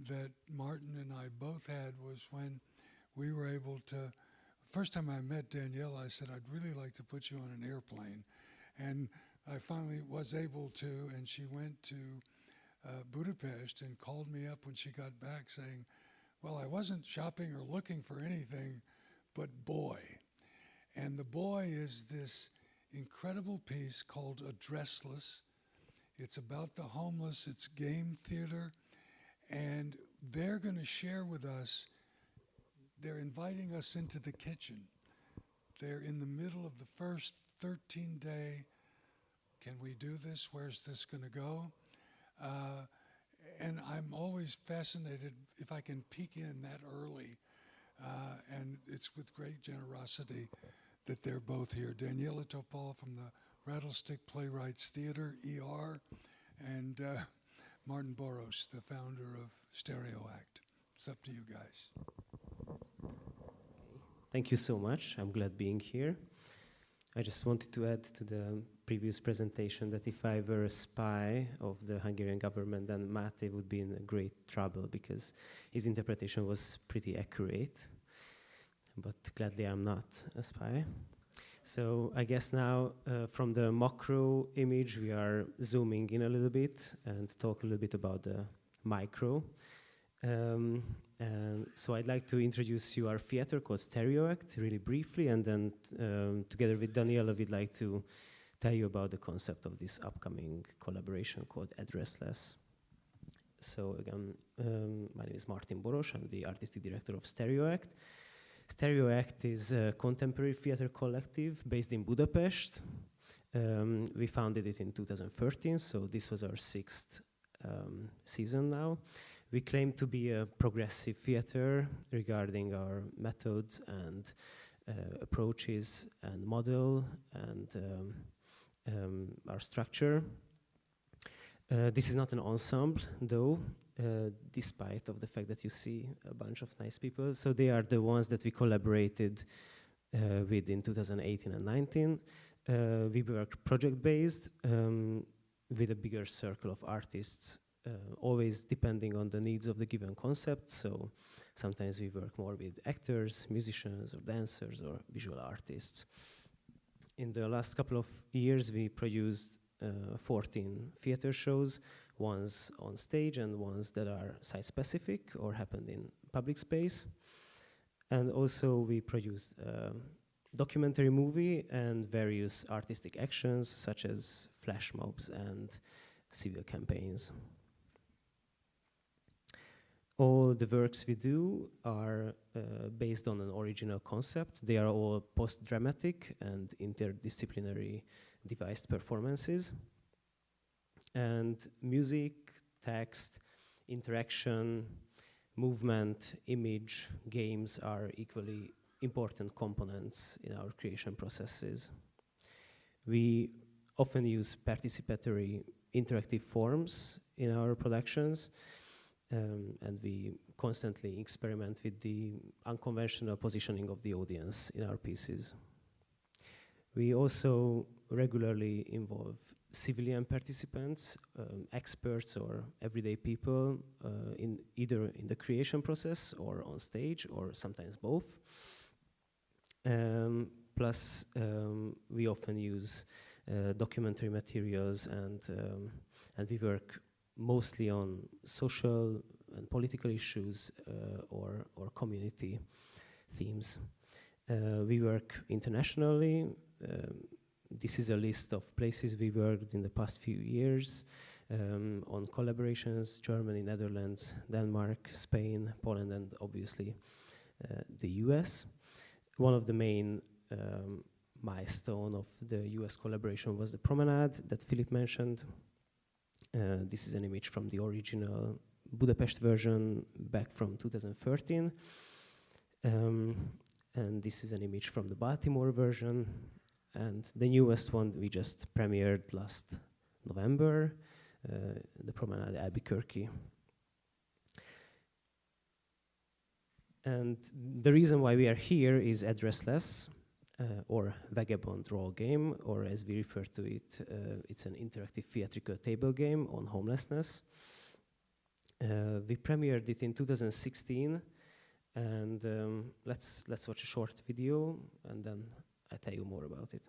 that Martin and I both had was when we were able to. First time I met Danielle, I said, I'd really like to put you on an airplane. And I finally was able to, and she went to uh, Budapest and called me up when she got back saying, Well, I wasn't shopping or looking for anything but boy. And the boy is this incredible piece called Addressless. It's about the homeless, it's game theater, and they're going to share with us. They're inviting us into the kitchen. They're in the middle of the first 13 day. Can we do this? Where's this going to go? Uh, and I'm always fascinated if I can peek in that early. Uh, and it's with great generosity that they're both here. Daniella Topol from the Rattlestick Playwrights Theater, ER, and uh, Martin Boross, the founder of Stereo Akt. It's up to you guys. Thank you so much. I'm glad being here. I just wanted to add to the previous presentation that if I were a spy of the Hungarian government, then Máté would be in great trouble because his interpretation was pretty accurate. But gladly, I'm not a spy. So I guess now, uh, from the macro image, we are zooming in a little bit and talk a little bit about the micro. Um, and so I'd like to introduce you our theater called Stereo Akt really briefly, and then um, together with Daniella, we'd like to tell you about the concept of this upcoming collaboration called Addressless. So again, um, my name is Martin Boross. I'm the artistic director of Stereo Akt. Stereo Akt is a contemporary theater collective based in Budapest. Um, we founded it in 2013, so this was our sixth um, season now. We claim to be a progressive theater regarding our methods and uh, approaches and model and um, um, our structure. Uh, this is not an ensemble, though. Uh, despite of the fact that you see a bunch of nice people. So they are the ones that we collaborated uh, with in 2018 and 19. Uh, we work project-based um, with a bigger circle of artists, uh, always depending on the needs of the given concept. So sometimes we work more with actors, musicians, or dancers, or visual artists. In the last couple of years, we produced uh, 14 theater shows, ones on stage and ones that are site-specific or happened in public space. And also we produced a documentary movie and various artistic actions such as flash mobs and civil campaigns. All the works we do are uh, based on an original concept. They are all post-dramatic and interdisciplinary devised performances. And music, text, interaction, movement, image, games are equally important components in our creation processes. We often use participatory interactive forms in our productions um, and we constantly experiment with the unconventional positioning of the audience in our pieces. We also regularly involve civilian participants, um, experts or everyday people uh, in either in the creation process or on stage or sometimes both. Um, plus, um, we often use uh, documentary materials and, um, and we work mostly on social and political issues uh, or, or community themes. Uh, we work internationally. This is a list of places we worked in the past few years um, on collaborations, Germany, Netherlands, Denmark, Spain, Poland, and obviously uh, the US. One of the main um, milestone of the US collaboration was the promenade that Philip mentioned. Uh, this is an image from the original Budapest version back from 2013. Um, and this is an image from the Baltimore version. And the newest one we just premiered last November, uh, the Promenade Albuquerque. And the reason why we are here is addressless, uh, or vagabond role game, or as we refer to it, uh, it's an interactive theatrical table game on homelessness. Uh, we premiered it in 2016, and um, let's let's watch a short video, and then I tell you more about it.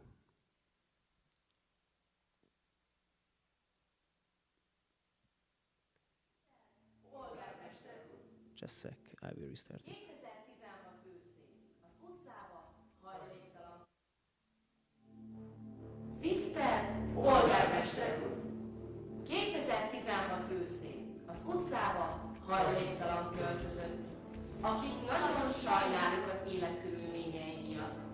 Just sec, I will restart it. 2016 őszén az utcába hajléktalan. Tisztelt polgármester úr! 2016 őszén az utcába hajléktalan költözött, akit nagyon sajnálunk az életkörülményei miatt,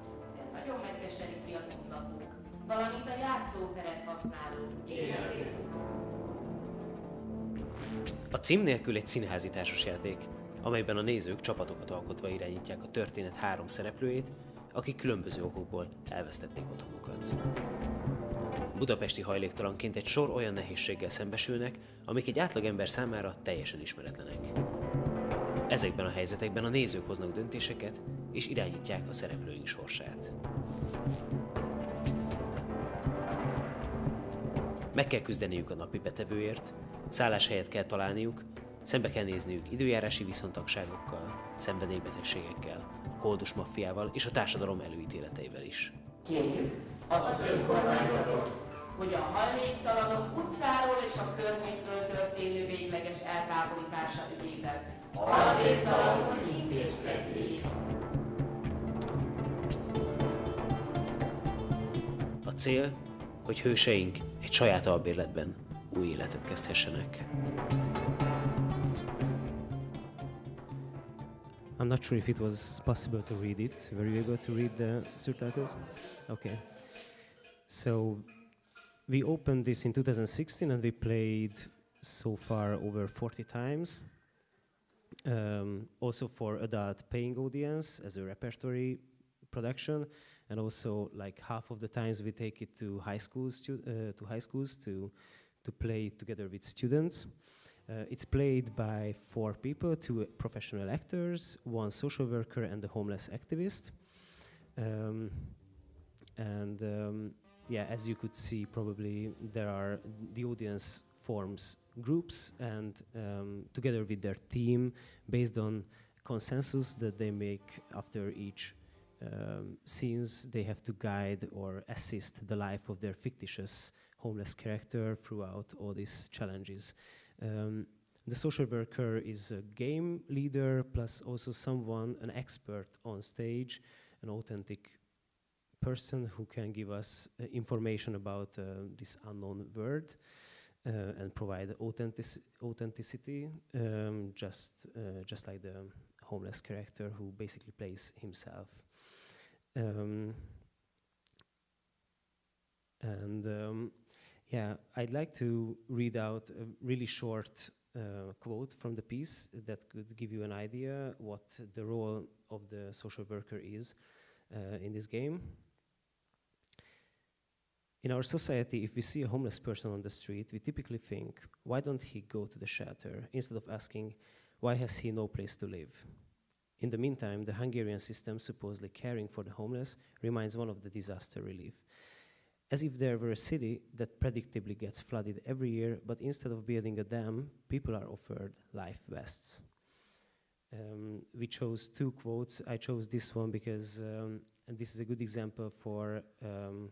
nagyon megkeseríti az ott lakók, valamint a játszóteret használók életét. A cím nélkül egy színházi társasjáték, amelyben a nézők csapatokat alkotva irányítják a történet három szereplőjét, akik különböző okokból elvesztették otthonukat. Budapesti hajléktalanként egy sor olyan nehézséggel szembesülnek, amik egy átlagember számára teljesen ismeretlenek. Ezekben a helyzetekben a nézők hoznak döntéseket, és irányítják a szereplőink sorsát. Meg kell küzdeniük a napi betevőért, szálláshelyet kell találniuk, szembe kell nézniük időjárási viszontagságokkal, szenvedélybetegségekkel, a koldus maffiával és a társadalom előítéleteivel is. Kérjük az önkormányzatot, hogy a hajléktalanok utcáról és a környékről történő végleges eltávolítása ügyében A cél, hogy hőseink egy saját albérletben új életet kezdhessenek. I'm not sure if it was possible to read it. Were you able to read the subtitles? Okay. So we opened this in 2016 and we played so far over 40 times. Um, also for adult paying audience as a repertory production, and also like half of the times we take it to high schools to, uh, to high schools to to play together with students. Uh, it's played by four people, two professional actors, one social worker, and a homeless activist. Um, and um, yeah, as you could see, probably there are the audience forms groups and um, together with their team, based on consensus that they make after each um, scenes, they have to guide or assist the life of their fictitious homeless character throughout all these challenges. Um, the social worker is a game leader plus also someone, an expert on stage, an authentic person who can give us uh, information about uh, this unknown word uh, and provide authentic authenticity, um, just uh, just like the homeless character who basically plays himself. Um, and um, yeah, I'd like to read out a really short uh, quote from the piece that could give you an idea what the role of the social worker is uh, in this game. In our society, if we see a homeless person on the street, we typically think, why don't he go to the shelter, instead of asking, why has he no place to live? In the meantime, the Hungarian system supposedly caring for the homeless reminds one of the disaster relief. As if there were a city that predictably gets flooded every year, but instead of building a dam, people are offered life vests. Um, we chose two quotes. I chose this one because um, this is a good example for um,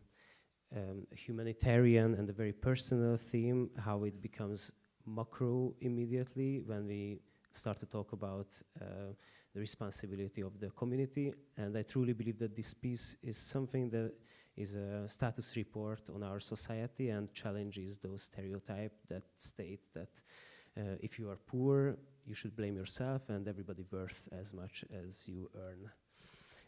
um, humanitarian and a very personal theme, how it becomes macro immediately when we start to talk about uh, the responsibility of the community. And I truly believe that this piece is something that is a status report on our society and challenges those stereotypes that state that uh, if you are poor, you should blame yourself and everybody worth as much as you earn.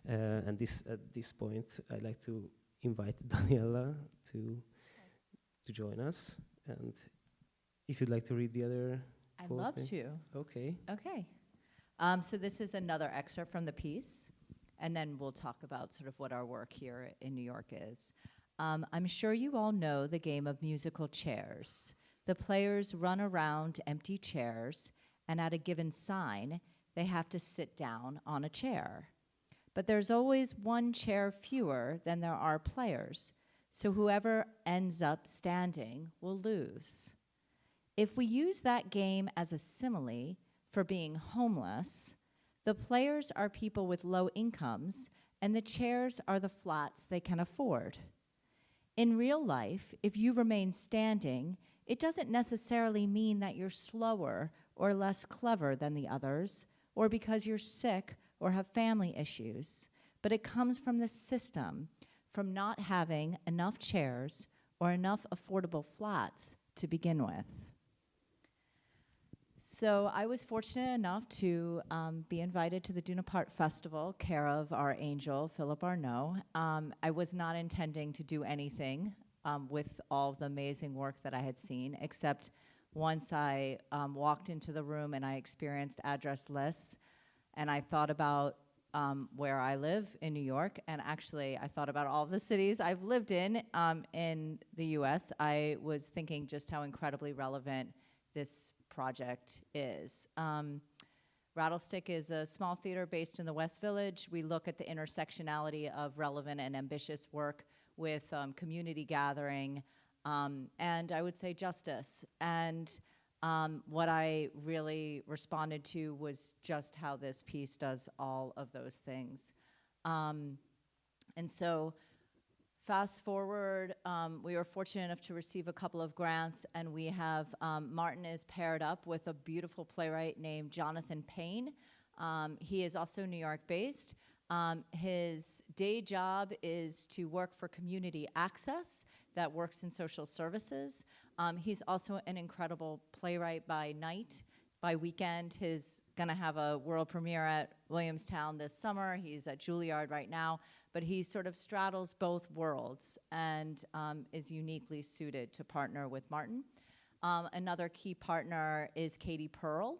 Uh, and this, at this point, I'd like to invite Daniella to, to join us. And if you'd like to read the other I'd love to. Okay. Okay. Um, so this is another excerpt from the piece, and then we'll talk about sort of what our work here in New York is. Um, I'm sure you all know the game of musical chairs. The players run around empty chairs, and at a given sign, they have to sit down on a chair. But there's always one chair fewer than there are players, so whoever ends up standing will lose. If we use that game as a simile for being homeless, the players are people with low incomes and the chairs are the flats they can afford. In real life, if you remain standing, it doesn't necessarily mean that you're slower or less clever than the others, or because you're sick or have family issues, but it comes from the system, from not having enough chairs or enough affordable flats to begin with. So I was fortunate enough to um, be invited to the Dunapart Festival, care of our angel, Philip Arnoult. Um, I was not intending to do anything um, with all the amazing work that I had seen, except once I um, walked into the room and I experienced Addressless, and I thought about um, where I live in New York, and actually I thought about all the cities I've lived in um, in the U.S. I was thinking just how incredibly relevant this project is. Um, Rattlestick is a small theater based in the West Village. We look at the intersectionality of relevant and ambitious work with um, community gathering um, and I would say justice. And um, what I really responded to was just how this piece does all of those things. Um, and so Fast forward, um, we were fortunate enough to receive a couple of grants, and we have um, Martin is paired up with a beautiful playwright named Jonathan Payne. Um, he is also New York based. Um, his day job is to work for Community Access that works in social services. Um, he's also an incredible playwright by night. By weekend, he's gonna have a world premiere at Williamstown this summer. He's at Juilliard right now but he sort of straddles both worlds and um, is uniquely suited to partner with Martin. Um, another key partner is Katie Pearl,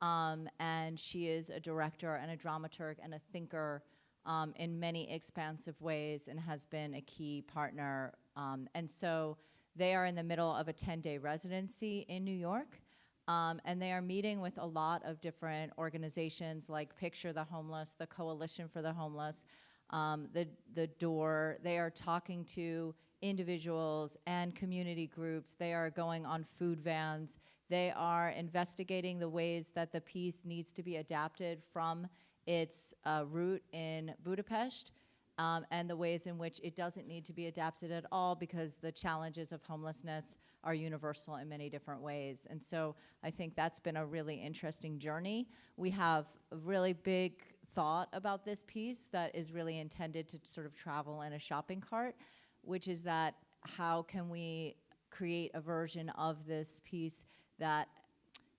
um, and she is a director and a dramaturg and a thinker um, in many expansive ways and has been a key partner. Um, and so they are in the middle of a 10-day residency in New York. Um, and they are meeting with a lot of different organizations like Picture the Homeless, the Coalition for the Homeless, um, the, the Door. They are talking to individuals and community groups. They are going on food vans. They are investigating the ways that the piece needs to be adapted from its uh, route in Budapest um, and the ways in which it doesn't need to be adapted at all because the challenges of homelessness are universal in many different ways. And so I think that's been a really interesting journey. We have a really big thought about this piece that is really intended to sort of travel in a shopping cart, which is that how can we create a version of this piece that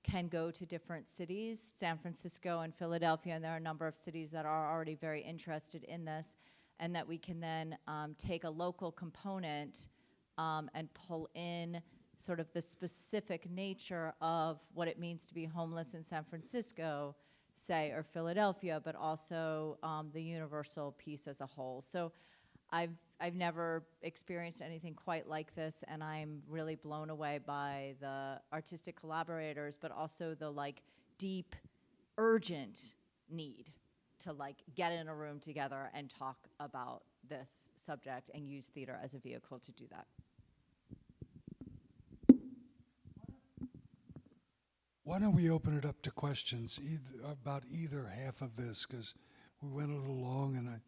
can go to different cities, San Francisco and Philadelphia, and there are a number of cities that are already very interested in this, and that we can then um, take a local component um, and pull in sort of the specific nature of what it means to be homeless in San Francisco, say, or Philadelphia, but also um, the universal piece as a whole. So I've, I've never experienced anything quite like this, and I'm really blown away by the artistic collaborators, but also the like deep, urgent need to like get in a room together and talk about this subject and use theater as a vehicle to do that. Why don't we open it up to questions either, about either half of this? Because we went a little long and I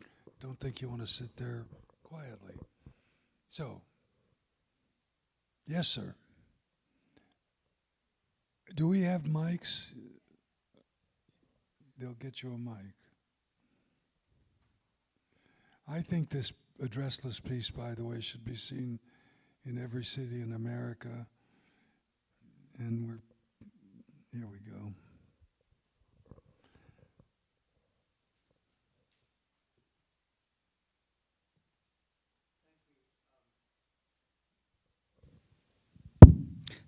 don't think you want to sit there quietly. So, yes, sir. Do we have mics? They'll get you a mic. I think this Addressless piece, by the way, should be seen in every city in America. And we're here we go.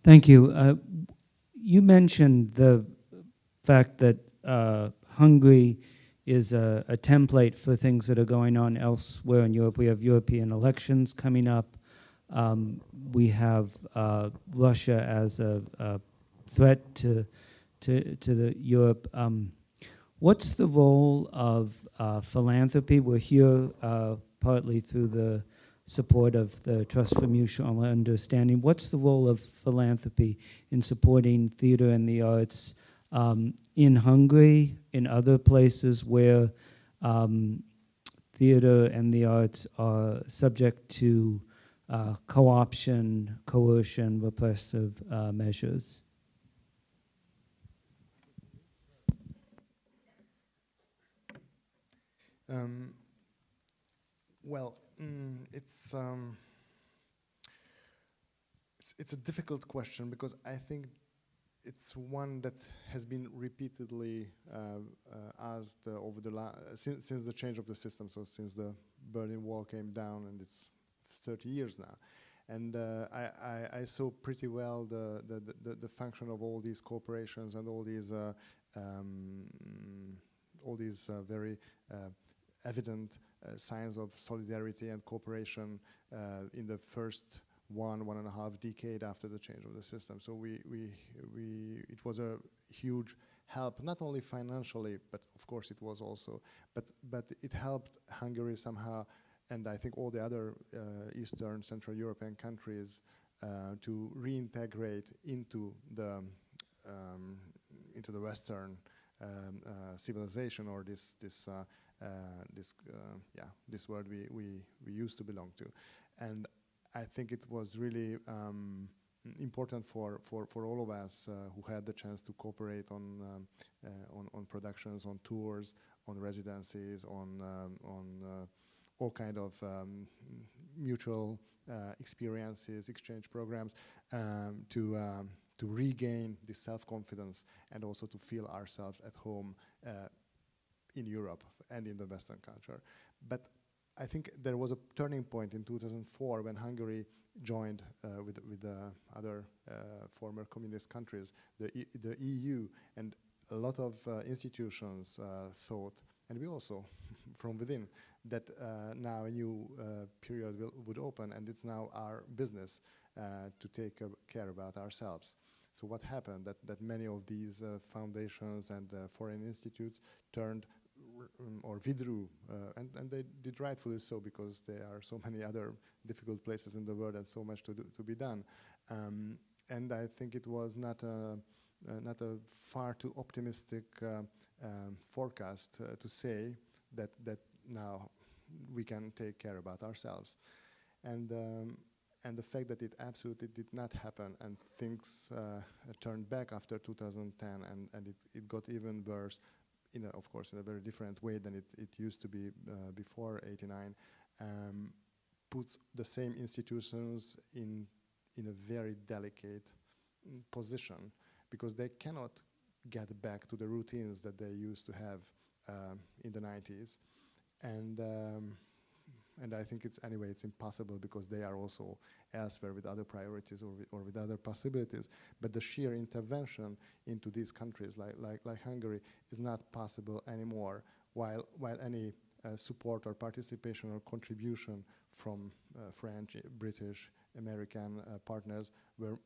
Thank you. Uh, you mentioned the fact that uh, Hungary is a, a, template for things that are going on elsewhere in Europe. We have European elections coming up. Um, we have uh, Russia as a, a, threat to to to the Europe. Um, what's the role of uh, philanthropy? We're here uh, partly through the support of the Trust for Mutual Understanding. What's the role of philanthropy in supporting theater and the arts um, in Hungary, in other places where um, theater and the arts are subject to uh, co-option, coercion, repressive uh, measures? Um, well, mm, it's, um, it's it's a difficult question because I think it's one that has been repeatedly uh, uh, asked uh, over the since since the change of the system. So since the Berlin Wall came down, and it's 30 years now. And uh, I, I, I, saw pretty well the, the, the, the, function of all these corporations and all these uh, um, all these uh, very evident signs of solidarity and cooperation uh, in the first one, one and a half decade after the change of the system. So we, we, we, it was a huge help, not only financially, but of course it was also, but, but it helped Hungary somehow, and I think all the other uh, Eastern, Central European countries uh, to reintegrate into the, um, into the Western um, uh, civilization or this, this uh, uh, this uh, yeah this world we, we we used to belong to, and I think it was really um, important for, for, for all of us uh, who had the chance to cooperate on, um, uh, on, on productions, on tours, on residencies, on, um, on uh, all kind of um, mutual uh, experiences, exchange programs um, to, um, to regain this self-confidence and also to feel ourselves at home in Europe and in the Western culture. But I think there was a turning point in 2004 when Hungary joined uh, with, with the other uh, former communist countries, the, e the EU, and a lot of uh, institutions uh, thought, and we also from within, that uh, now a new uh, period will, would open and it's now our business to take care about ourselves. So what happened? That, that many of these foundations and foreign institutes turned or withdrew, uh, and, and they did rightfully so because there are so many other difficult places in the world and so much to, do, to be done. Um, and I think it was not a, uh, not a far too optimistic uh, um, forecast to say that, that now we can take care about ourselves. And, um, and the fact that it absolutely did not happen and things uh, turned back after 2010 and, and it, it got even worse, in a, of course, in a very different way than it, it used to be uh, before 89, um, puts the same institutions in, in a very delicate mm, position because they cannot get back to the routines that they used to have um, in the 90s. And, um, and I think it's, anyway, it's impossible because they are also elsewhere with other priorities or with, or with other possibilities. But the sheer intervention into these countries like, like, like Hungary is not possible anymore, while, while any uh, support or participation or contribution from uh, French, British, American uh, partners were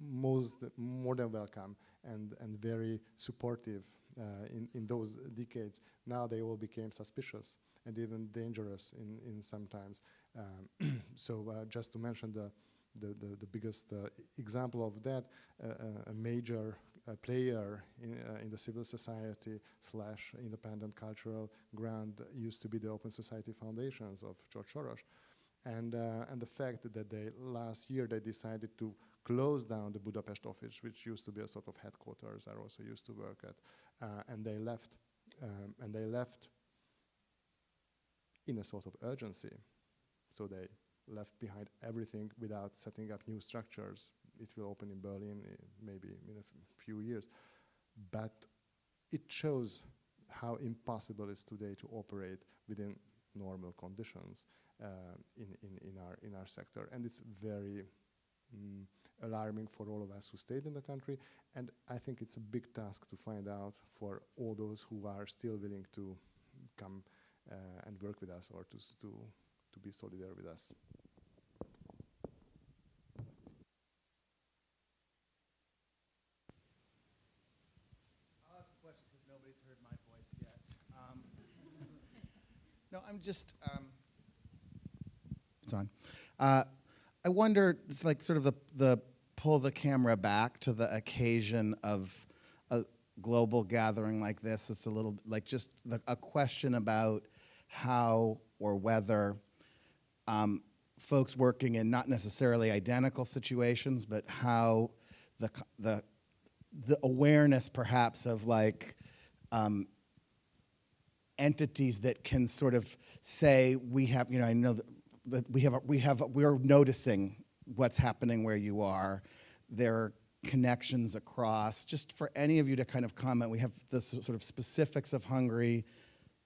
most, more than welcome and, and very supportive uh, in, in those decades. Now they all became suspicious and even dangerous in, in sometimes. Um, so uh, just to mention the, the, the, the biggest uh, example of that, uh, uh, a major uh, player in, in the civil society slash independent cultural ground used to be the Open Society Foundations of George Soros. And, and the fact that they last year they decided to close down the Budapest office, which used to be a sort of headquarters I also used to work at, uh, and they left, um, and they left in a sort of urgency. So they left behind everything without setting up new structures. It will open in Berlin uh, maybe in a few years. But it shows how impossible it is today to operate within normal conditions uh, in, in, in, our, in our sector. And it's very mm, alarming for all of us who stayed in the country. And I think it's a big task to find out for all those who are still willing to come uh, and work with us or to, to, to be solidary with us. Um, no, I'm just. Um, it's on. Uh, I wonder, it's like sort of the, the pull the camera back to the occasion of a global gathering like this. It's a little like just the, a question about how or whether um, folks working in not necessarily identical situations, but how the, the, the awareness perhaps of like um, entities that can sort of say we have, you know, I know that, we have, we have, we're noticing what's happening where you are. There are connections across. Just for any of you to kind of comment, we have the sort of specifics of Hungary,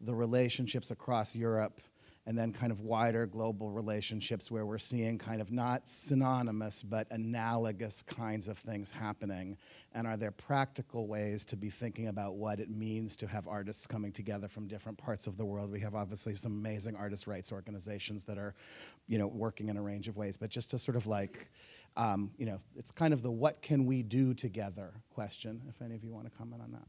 the relationships across Europe, and then kind of wider global relationships where we're seeing kind of not synonymous but analogous kinds of things happening. And are there practical ways to be thinking about what it means to have artists coming together from different parts of the world? We have obviously some amazing artist rights organizations that are, you know, working in a range of ways, but just to sort of like, um, you know, it's kind of the what can we do together question, if any of you want to comment on that.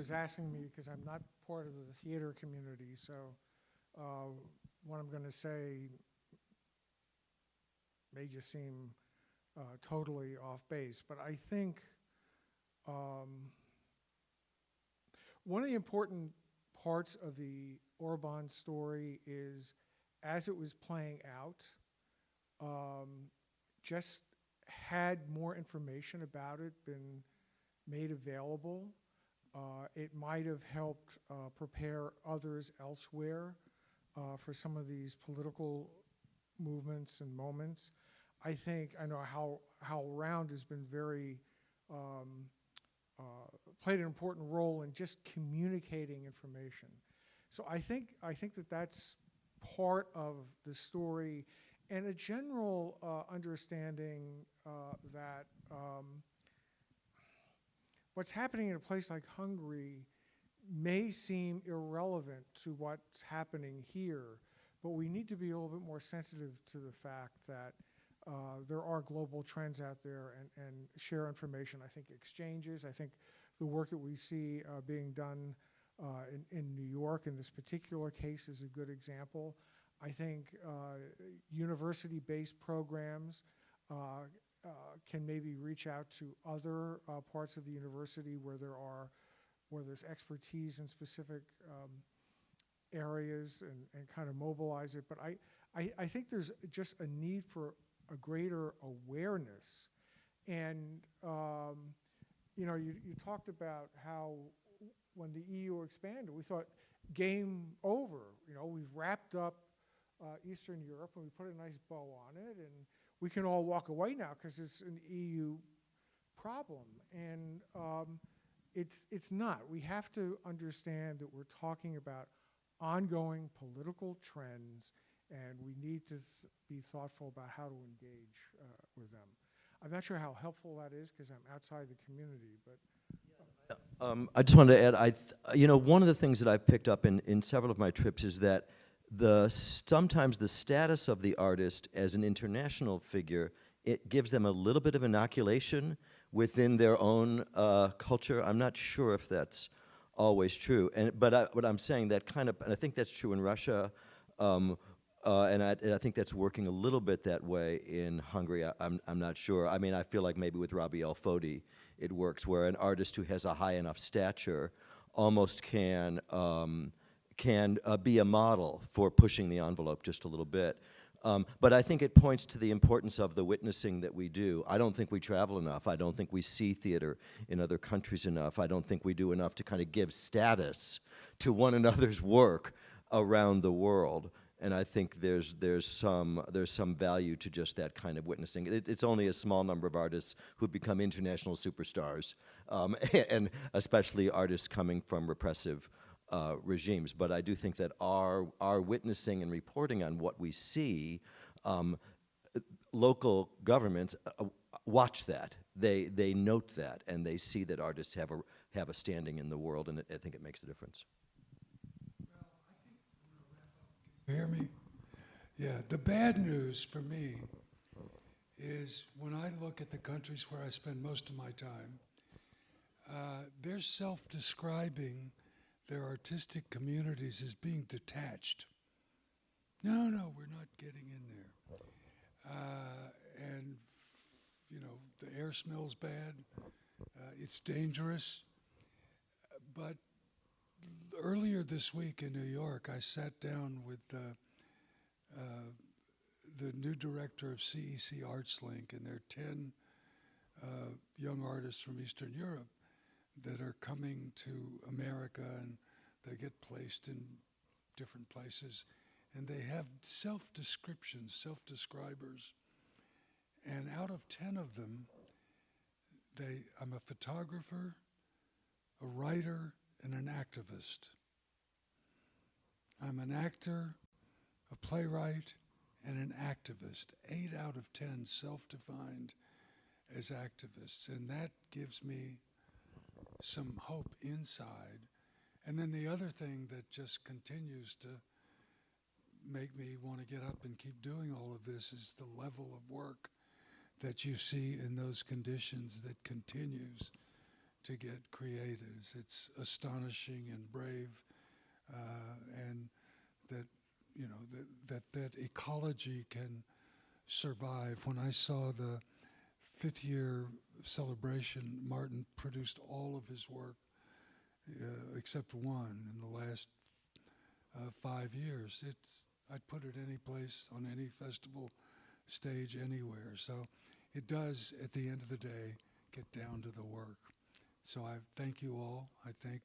Was asking me because I'm not part of the theater community, so uh, what I'm going to say may just seem uh, totally off base, but I think um, one of the important parts of the Orban story is as it was playing out, um, just had more information about it been made available, it might have helped uh, prepare others elsewhere uh, for some of these political movements and moments. I think, I know how, HowlRound has been very, um, uh, played an important role in just communicating information. So I think, I think that that's part of the story and a general uh, understanding uh, that um, what's happening in a place like Hungary may seem irrelevant to what's happening here, but we need to be a little bit more sensitive to the fact that uh, there are global trends out there and, and share information. I think exchanges, I think the work that we see uh, being done uh, in, in New York in this particular case is a good example. I think uh, university-based programs uh, can maybe reach out to other uh, parts of the university where there are, where there's expertise in specific um, areas and, and kind of mobilize it. But I, I, I think there's just a need for a greater awareness. And, um, you know, you, you talked about how when the EU expanded, we thought game over. You know, we've wrapped up uh, Eastern Europe and we put a nice bow on it and we can all walk away now because it's an EU problem. And um, it's, it's not. We have to understand that we're talking about ongoing political trends and we need to be thoughtful about how to engage uh, with them. I'm not sure how helpful that is because I'm outside the community, but Um, I just wanted to add, I, you know, one of the things that I've picked up in, in several of my trips is that the sometimes the status of the artist as an international figure it gives them a little bit of inoculation within their own uh, culture. I'm not sure if that's always true, and but I, what I'm saying that kind of, and I think that's true in Russia. Um, uh, and, I, and I think that's working a little bit that way in Hungary. I, I'm, I'm not sure. I mean, I feel like maybe with Robbie El Fodi, it works where an artist who has a high enough stature almost can um, can uh, be a model for pushing the envelope just a little bit. Um, but I think it points to the importance of the witnessing that we do. I don't think we travel enough. I don't think we see theater in other countries enough. I don't think we do enough to kind of give status to one another's work around the world. And I think there's there's some there's some value to just that kind of witnessing. It, it's only a small number of artists who become international superstars, um, and especially artists coming from repressive uh, regimes. But I do think that our our witnessing and reporting on what we see, um, local governments uh, watch that. They they note that and they see that artists have a have a standing in the world, and it, I think it makes a difference. You hear me? Yeah, the bad news for me is when I look at the countries where I spend most of my time, uh, they're self describing their artistic communities as being detached. No, no, we're not getting in there. Uh, and, you know, the air smells bad, uh, it's dangerous. But earlier this week in New York, I sat down with uh, uh, the new director of CEC ArtsLink, and there are 10 uh, young artists from Eastern Europe that are coming to America and they get placed in different places. And they have self descriptions, self describers. And out of 10 of them, they, I'm a photographer, a writer, and an activist. I'm an actor, a playwright, and an activist. Eight out of ten self defined as activists. And that gives me some hope inside. And then the other thing that just continues to make me want to get up and keep doing all of this is the level of work that you see in those conditions that continues to get created. It's astonishing and brave, uh, and that you know that, that that ecology can survive. When I saw the fifth year celebration, Martin produced all of his work uh, except one in the last uh, five years. It's I'd put it any place on any festival stage anywhere. So it does, at the end of the day, get down to the work. So I thank you all. I thank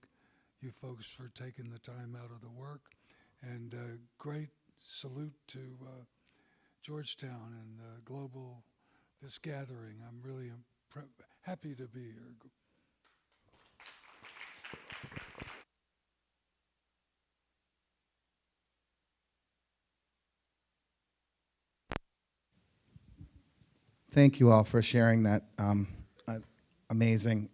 you folks for taking the time out of the work. And uh, great salute to uh, Georgetown and the Global, this gathering. I'm really happy to be here. Thank you all for sharing that um, uh, amazing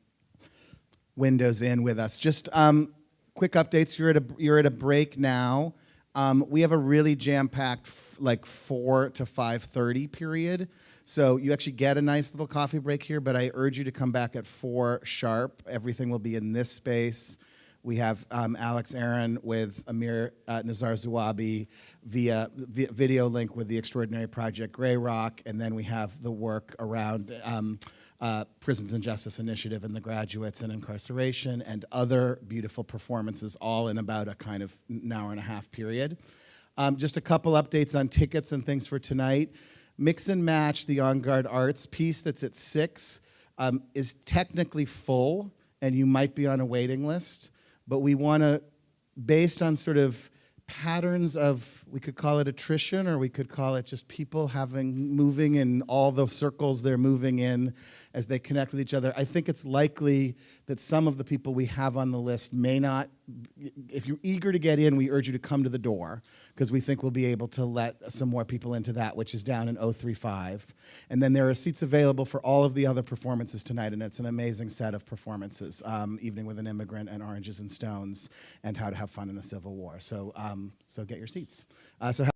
windows in with us. Just um, quick updates. You're at a you're at a break now. Um, we have a really jam-packed, f- like four to five thirty period. So you actually get a nice little coffee break here, but I urge you to come back at four sharp. Everything will be in this space. We have um, Alex Aron with Amir uh, Nizar Zuabi via, via video link with the Extraordinary Project Grey Rock, and then we have the work around um, uh, Prisons and Justice Initiative and the graduates and incarceration and other beautiful performances, all in about a kind of an hour and a half period. Um, just a couple updates on tickets and things for tonight. Mix and Match, the On Guard Arts piece that's at six, um, is technically full, and you might be on a waiting list. But we want to, based on sort of patterns of, we could call it attrition, or we could call it just people having, moving in all the circles they're moving in as they connect with each other. I think it's likely that some of the people we have on the list may not, if you're eager to get in, we urge you to come to the door, because we think we'll be able to let some more people into that, which is down in 035. And then there are seats available for all of the other performances tonight, and it's an amazing set of performances, um, Evening with an Immigrant and Oranges and Stones, and How to Have Fun in a Civil War. So, um, so get your seats. Uh, so